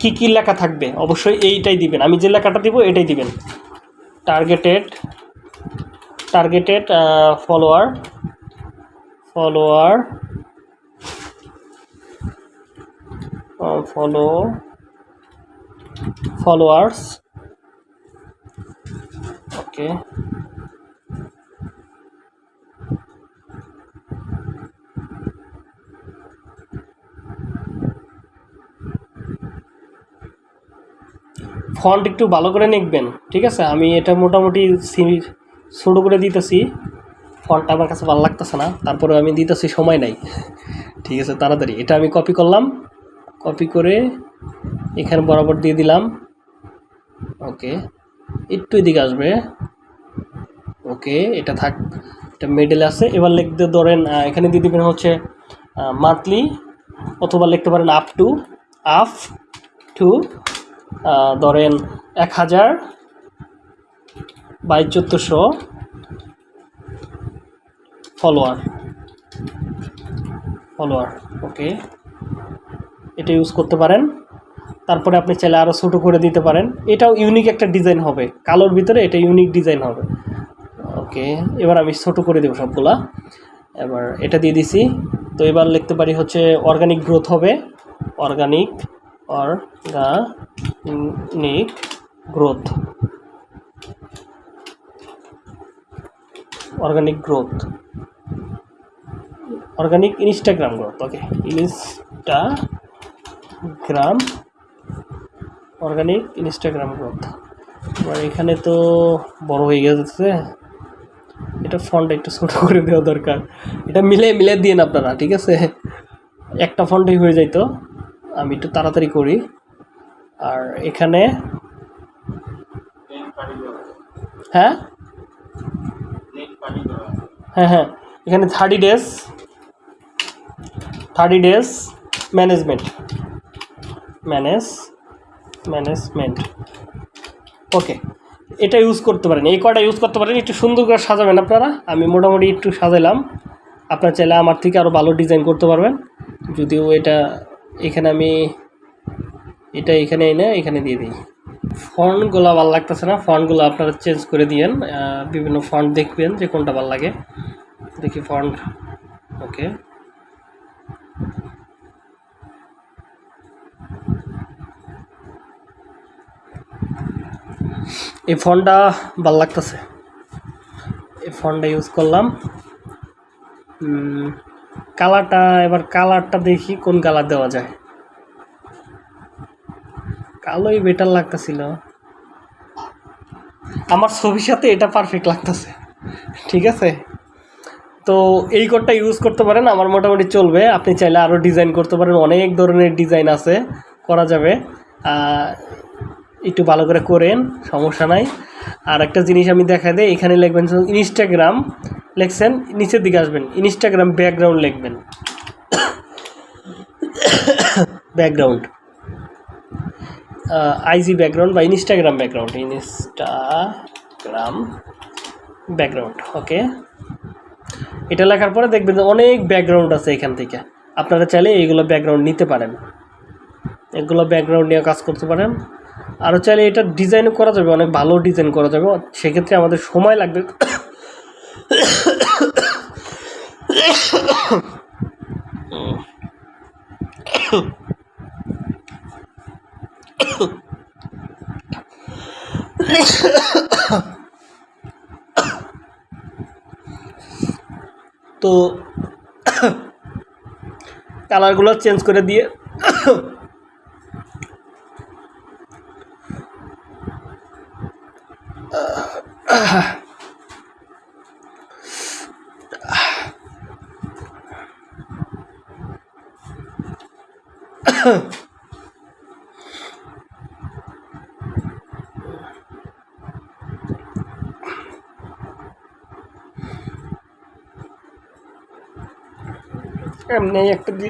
কী কি কি লেখা থাকবে? অবশ্যই এইটাই দিবেন। আমি যে লেখাটা দিব, এটাই দিবেন। targeted targeted uh, follower follower uh, follow followers. Okay. Font একটু ভালো করে লিখবেন ঠিক আছে? আমি এটা মোটামুটি ছোটো করে দিতেছি। ফন্টটা আমার কাছে ভালো লাগতেছে না তারপরে আমি দিতেছি সময় নাই। ঠিক আছে, তাড়াতাড়ি। এটা আমি কপি করলাম। কপি করে এখানে বরাবর দিয়ে দিলাম। ওকে একটু এদিকে আসবে। ওকে এটা থাক, এটা মিডলে আছে। এবার লিখতে ধরেন এখানে দিয়ে দিবেন হচ্ছে মান্থলি অথবা লিখতে পারেন আপ টু আপ টু ধরেন এক হাজার বাই চোদ্দোশো ফলোয়ার ফলোয়ার ওকে এটা ইউজ করতে পারেন। তারপরে আপনি চাইলে আরও ছোটো করে দিতে পারেন। এটাও ইউনিক একটা ডিজাইন হবে। কালোর ভিতরে এটা ইউনিক ডিজাইন হবে। ওকে এবার আমি ছোটো করে দেবো সবগুলা। এবার এটা দিয়ে দিছি। তো এবার লিখতে পারি হচ্ছে অর্গানিক গ্রোথ হবে। Organic organic growth organic growth organic Instagram growth okay Instagram organic Instagram growth এবার এখানে তো বড় হয়ে গেছে। এটা ফন্ট একটু ছোট করে দেওয়া দরকার। এটা মিলে মিলে দিন আপনারা, ঠিক আছে? একটা ফন্টেই হয়ে যাইতো। আমি একটু তাড়াতাড়ি করি। আর এখানে হ্যাঁ? হ্যাঁ হ্যাঁ। এখানে thirty days thirty days management manage management okay এটা ইউজ করতে পারেন। এই কয়টা ইউজ করতে পারেন, একটু সুন্দর করে সাজাবেন আপনারা। আমি মোটামুটি একটু সাজালাম আপনার চাইলে আমার থেকে আরও ভালো ডিজাইন করতে পারবেন। যদিও এটা এখানে আমি এটা এখানে এনে এখানে দিয়ে দিই। ফন্টগুলো ভালো লাগতেছে না। ফন্টগুলো আপনারা চেঞ্জ করে দিয়েন। বিভিন্ন ফন্ট দেখবেন যে কোনটা ভালো লাগে। দেখি ফন্ট ওকে এই ফোনটা ভালো লাগতেছে। এই ফোনটা ইউজ করলাম। কালারটা, এবার কালারটা দেখি কোন কালার দেওয়া যায়। কালোই বেটার লাগতেছিল। আমার ছবির সাথে এটা পারফেক্ট লাগতেছে। ঠিক আছে? তো এই কোডটা ইউজ করতে পারেন, আমার মোটামুটি চলবে। আপনি চাইলে আরও ডিজাইন করতে পারেন, অনেক ধরনের ডিজাইন আছে, করা যাবে। একটু ভালো করে করেন, সমস্যা নাই। আর একটা জিনিস আমি দেখা দেয় এখানে লিখবেন ইনস্টাগ্রাম লিখছেন, নিচের দিকে আসবেন ইনস্টাগ্রাম ব্যাকগ্রাউন্ড লিখবেন। ব্যাকগ্রাউন্ড আইজি ব্যাকগ্রাউন্ড বা Instagram background Instagram background okay এটা লেখার পরে দেখবেন যে অনেক ব্যাকগ্রাউন্ড আছে এখান থেকে। আপনারা চাইলে এইগুলো ব্যাকগ্রাউন্ড নিতে পারেন। এগুলো ব্যাকগ্রাউন্ড নিয়ে কাজ করতে পারেন। আরও চাইলে এটা ডিজাইনও করা যাবে, অনেক ভালো ডিজাইন করা যাবে। সেক্ষেত্রে আমাদের সময় লাগবে। তো কালারগুলো চেঞ্জ করে দিয়ে এমনি একটা দি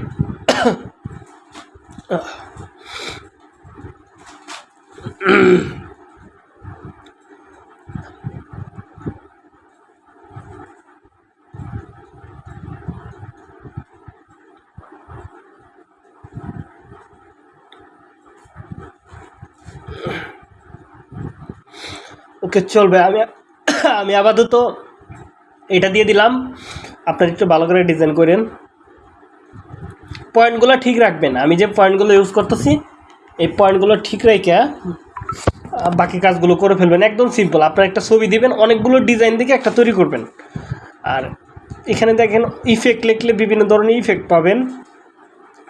ওকে, চলবে, আমি আমি আপাতত এটা দিয়ে দিলাম। আপনার একটু ভালো করে ডিজাইন করেন। পয়েন্টগুলো ঠিক রাখবেন। আমি যে পয়েন্টগুলো ইউজ করতেছি, এই পয়েন্টগুলো ঠিক রেখে বাকি কাজগুলো করে ফেলবেন। একদম সিম্পল আপনার একটা ছবি দিবেন, অনেকগুলো ডিজাইন দেখে একটা তৈরি করবেন। আর এখানে দেখেন ইফেক্ট লিখলে বিভিন্ন ধরনের ইফেক্ট পাবেন।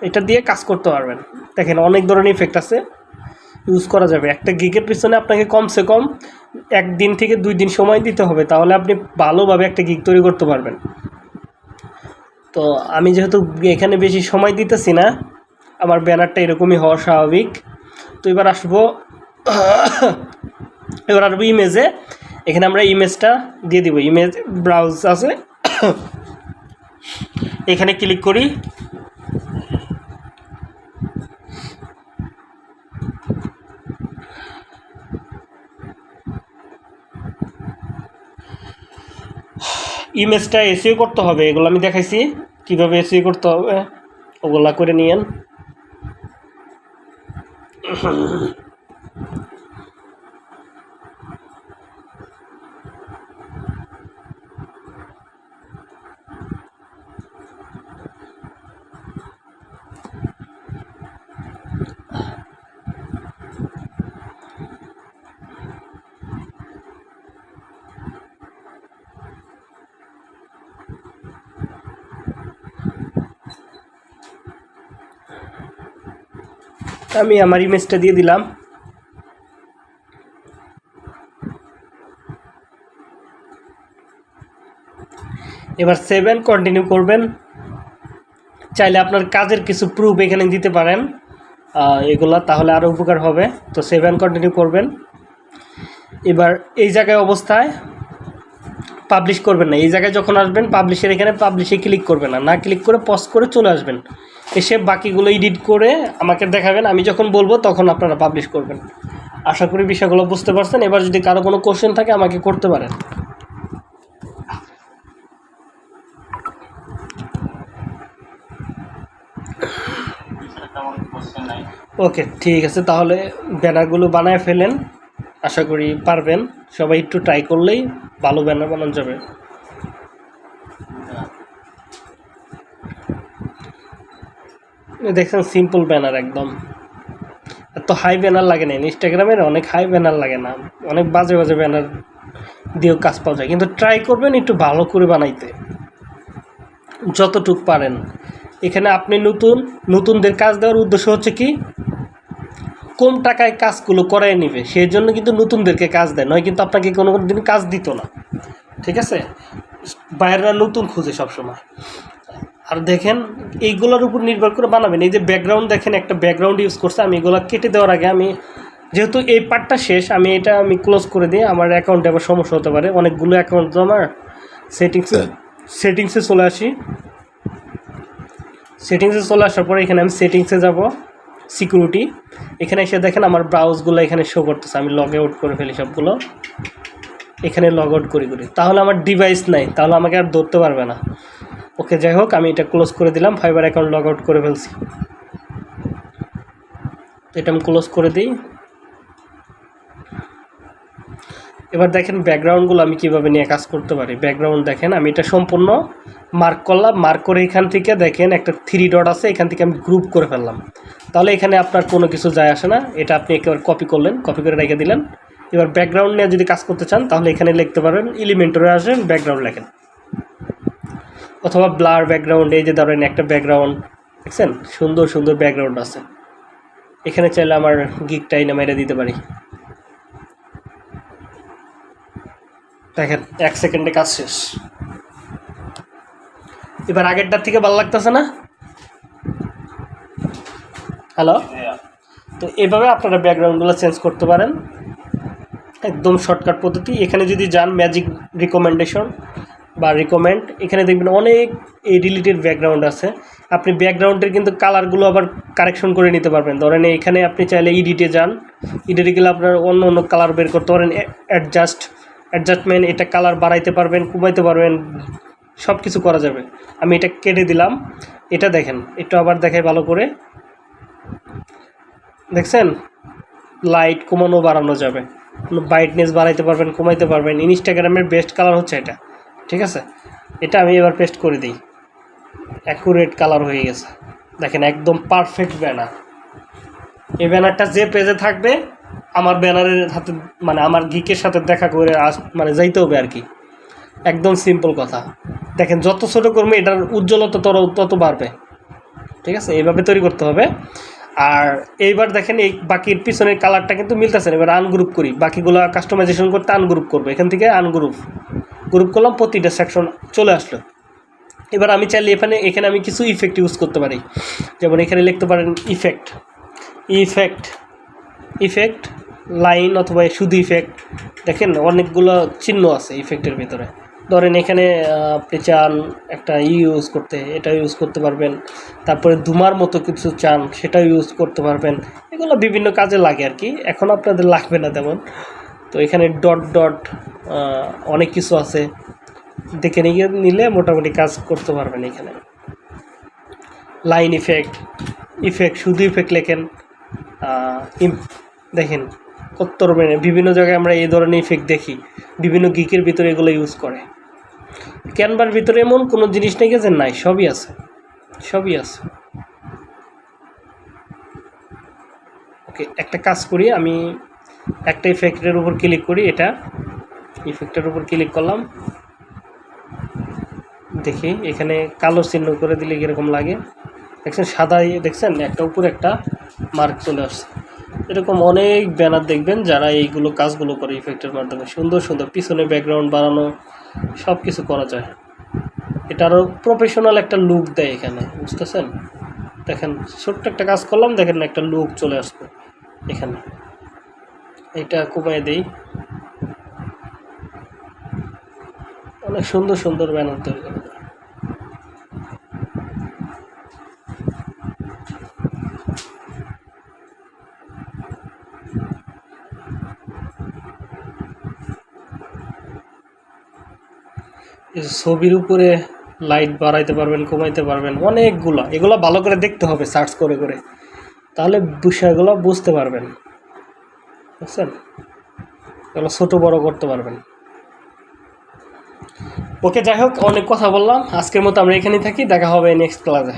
এটা দিয়ে কাজ করতে পারবেন। দেখেন, অনেক ধরনের ইফেক্ট আছে। ইউজ করা যাবে। একটা গিগের পিছনে আপনাকে কমসে কম একদিন থেকে দুই দিন সময় দিতে হবে, তাহলে আপনি ভালোভাবে একটা গিগ তৈরি করতে পারবেন। তো আমি যেহেতু এখানে বেশি সময় দিতেছি না, আমার ব্যানারটা এরকমই হওয়া স্বাভাবিক। তো এবার আসব এবার আসব ইমেজে এখানে আমরা ইমেজটা দিয়ে দিব। ইমেজ ব্রাউজ আছে। এখানে ক্লিক করি। ইমেজটা এসিও করতে হবে এগুলো আমি দেখাইছি। কীভাবে এসিও করতে হবে ওগুলা করে নিয়েন। আমি আমার ইমেজটা দিয়ে দিলাম। এবার সেভেন কন্টিনিউ করবেন। চাইলে আপনার কাজের কিছু প্রুফ এখানে দিতে পারেন। এগুলা তাহলে আরও উপকার হবে। তো সেভেন কন্টিনিউ করবেন। এবার এই জায়গায় অবস্থায় পাবলিশ করবেন না। এই জায়গায় যখন আসবেন পাবলিশের এখানে পাবলিশে ক্লিক করবেন না। না ক্লিক করে পজ করে চলে আসবেন। এসে বাকিগুলো এডিট করে আমাকে দেখাবেন, আমি যখন বলব তখন আপনারা পাবলিশ করবেন। আশা করি বিষয়গুলো বুঝতে পারছেন। এবার যদি কারও কোনো কোশ্চেন থাকে আমাকে করতে পারেন। ওকে ঠিক আছে, তাহলে ব্যানারগুলো বানায় ফেলেন। আশা করি পারবেন। সবাই একটু ট্রাই করলেই ভালো ব্যানার বানানো যাবে। দেখছেন সিম্পল ব্যানার একদম। এত হাই ব্যানার লাগে না, ইনস্টাগ্রামের অনেক হাই ব্যানার লাগে না। অনেক বাজে বাজে ব্যানার দিয়েও কাজ পাওয়া যায়। কিন্তু ট্রাই করবেন একটু ভালো করে বানাইতে। যতটুক পারেন। এখানে আপনি নতুন, নতুনদের কাজ দেওয়ার উদ্দেশ্য হচ্ছে কি? কম টাকায় কাজগুলো করায় নেবে। সেই জন্য কিন্তু নতুনদেরকে কাজ দেয়। নয় কিন্তু আপনাকে কোনো কোনো দিন কাজ দিত না। ঠিক আছে? বাইরেরা নতুন খুঁজে সবসময়। আর দেখেন এইগুলোর উপর নির্ভর করে বানাবেন। এই যে ব্যাকগ্রাউন্ড দেখেন একটা ব্যাকগ্রাউন্ড ইউজ করছে আমি এগুলো কেটে দেওয়ার আগে আমি যেহেতু এই পার্টটা শেষ আমি এটা আমি ক্লোজ করে দিই আমার অ্যাকাউন্টে আবার সমস্যা হতে পারে। অনেকগুলো অ্যাকাউন্ট তো আমার সেটিংসে সেটিংসে চলে আসি। সেটিংসে চলে আসার পরে এখানে আমি সেটিংসে যাব সিকিউরিটি এখানে এসে দেখেন আমার ব্রাউজগুলো এখানে শো করতেছে আমি লগ আউট করে ফেলি সবগুলো। এখানে লগ আউট করি করি। তাহলে আমার ডিভাইস নাই তাহলে আমাকে আর ধরতে পারবে না। ওকে, যাই হোক, আমি এটা ক্লোজ করে দিলাম ফাইবার অ্যাকাউন্ট লগ আউট করে ফেলছি। এটা আমি ক্লোজ করে দিই। এবার দেখেন ব্যাকগ্রাউন্ডগুলো আমি কীভাবে নিয়ে কাজ করতে পারি। ব্যাকগ্রাউন্ড দেখেন, আমি এটা সম্পূর্ণ মার্ক করলাম মার্ক করে এখান থেকে দেখেন একটা থ্রি ডট আছে, এখান থেকে আমি গ্রুপ করে ফেললাম। তাহলে এখানে আপনার কোনো কিছু যায় আসে না, এটা আপনি একেবারে কপি করলেন কপি করে রেখে দিলেন। এবার ব্যাকগ্রাউন্ড নিয়ে যদি কাজ করতে চান, তাহলে এখানে লিখতে পারবেন এলিমেন্টরে আসেন ব্যাকগ্রাউন্ড লেখেন। অথবা ব্লার ব্যাকগ্রাউন্ড এই যে ধরেন একটা ব্যাকগ্রাউন্ড দেখছেন? সুন্দর সুন্দর ব্যাকগ্রাউন্ড আছে। এখানে চাইলে আমার গিকটা এনে মেরে দিতে পারি। দেখেন এক সেকেন্ডে কাজ শেষ। এবার আগেরটার থেকে ভালো লাগতেছে না? হ্যালো? তো এভাবে আপনারা ব্যাকগ্রাউন্ডগুলো চেঞ্জ করতে পারেন। একদম শর্টকাট পদ্ধতি। এখানে যদি যান ম্যাজিক রিকমেন্ডেশন বা রিকমেন্ড এখানে দেখবেন অনেক এই রিলেটেড ব্যাকগ্রাউন্ড আছে। আপনি ব্যাকগ্রাউন্ডের কিন্তু কালারগুলো আবার কারেকশন করে নিতে পারবেন। ধরেন এখানে আপনি চাইলে ইডিটে যান। ইডিটে গেলে আপনার অন্য অন্য কালার বের করতে পারেন। অ্যাডজাস্ট অ্যাডজাস্টমেন্ট এটা কালার বাড়াইতে পারবেন, কমাইতে পারবেন সব কিছু করা যাবে। আমি এটা কেটে দিলাম। এটা দেখেন, একটু আবার দেখাই ভালো করে। দেখছেন? লাইট কমানো বাড়ানো যাবে। ব্রাইটনেস বাড়াইতে পারবেন, কমাইতে পারবেন। ইনস্টাগ্রামের বেস্ট কালার হচ্ছে এটা। ঠিক আছে? এটা আমি এবার পেস্ট করে দিই। অ্যাকুরেট কালার হয়ে গেছে। দেখেন, একদম পারফেক্ট ব্যানার এই ব্যানারটা যে পেজে থাকবে, আমার ব্যানারের হাতে মানে আমার গিকের সাথে দেখা করে আস মানে যাইতে হবে আর কি। একদম সিম্পল কথা। দেখেন, যত ছোটো করবে, এটার উজ্জ্বলতা তত তত বাড়বে। ঠিক আছে? এইভাবে তৈরি করতে হবে। আর এইবার দেখেন, এই বাকির পিছনের কালারটা কিন্তু মিলতেছে না। এবার আনগ্রুপ করি। বাকিগুলো কাস্টমাইজেশন করতে আনগ্রুপ করব। এখান থেকে আনগ্রুপ গ্রুপ করলাম, প্রতিটা সেকশন চলে আসলো। এবার আমি চাইলে এখানে এখানে আমি কিছু ইফেক্ট ইউজ করতে পারি। যেমন এখানে লিখতে পারেন ইফেক্ট ইফেক্ট ইফেক্ট লাইন অথবা শুধু ইফেক্ট দেখেন অনেকগুলো চিহ্ন আছে ইফেক্টের ভিতরে। ধরেন এখানে আপনি চান একটা ই ইউজ করতে, এটা ইউজ করতে পারবেন। তারপরে ধুমার মতো কিছু চান, সেটাও ইউজ করতে পারবেন। এগুলো বিভিন্ন কাজে লাগে আর কি। এখন আপনাদের লাগবে না তেমন। তো এখানে ডট ডট অনেক কিছু আছে। দেখে নিয়ে নিলে মোটামুটি কাজ করতে পারবেন এখানে। লাইন ইফেক্ট ইফেক্ট শুধু ইফেক্ট লেখেন। দেখেন কত রকমের বিভিন্ন জায়গায় আমরা এই ধরনের ইফেক্ট দেখি। বিভিন্ন গিকের ভিতরে এগুলো ইউজ করে। ক্যানভার ভিতরে এমন কোনো জিনিস নেই যে নাই, সবই আছে। সবই আছে। ওকে একটা কাজ করি, আমি একটা ইফেক্টের উপর ক্লিক করি, এটা। ইফেক্টের উপর ক্লিক করলাম। দেখি, এখানে কালো চিহ্ন করে দিলে কীরকম লাগে? দেখছেন সাদা ইয়ে দেখছেন? একটা উপরে একটা মার্ক চলে আসছে। এরকম অনেক ব্যানার দেখবেন যারা এইগুলো কাজগুলো করে ইফেক্টের মাধ্যমে। সুন্দর সুন্দর। পিছনে ব্যাকগ্রাউন্ড বানানো সব কিছু করা যায়। এটা আরও প্রফেশনাল একটা লুক দেয় এখানে, বুঝতেছেন? দেখেন, ছোট্ট একটা কাজ করলাম, দেখেন একটা লুক চলে আসবে এখানে। এটা কমায় দেই। অনেক সুন্দর সুন্দর ব্যানার তৈরি করা। ছবির উপরে লাইট বাড়াইতে পারবেন, কমাইতে পারবেন, অনেকগুলা। এগুলো ভালো করে দেখতে হবে, সার্চ করে করে। তাহলে বিষয়গুলো বুঝতে পারবেন। বুঝছেন? এগুলো ছোটো বড় করতে পারবেন। ওকে, যাই হোক, অনেক কথা বললাম। আজকের মতো আমরা এখানেই থাকি, দেখা হবে নেক্সট ক্লাসে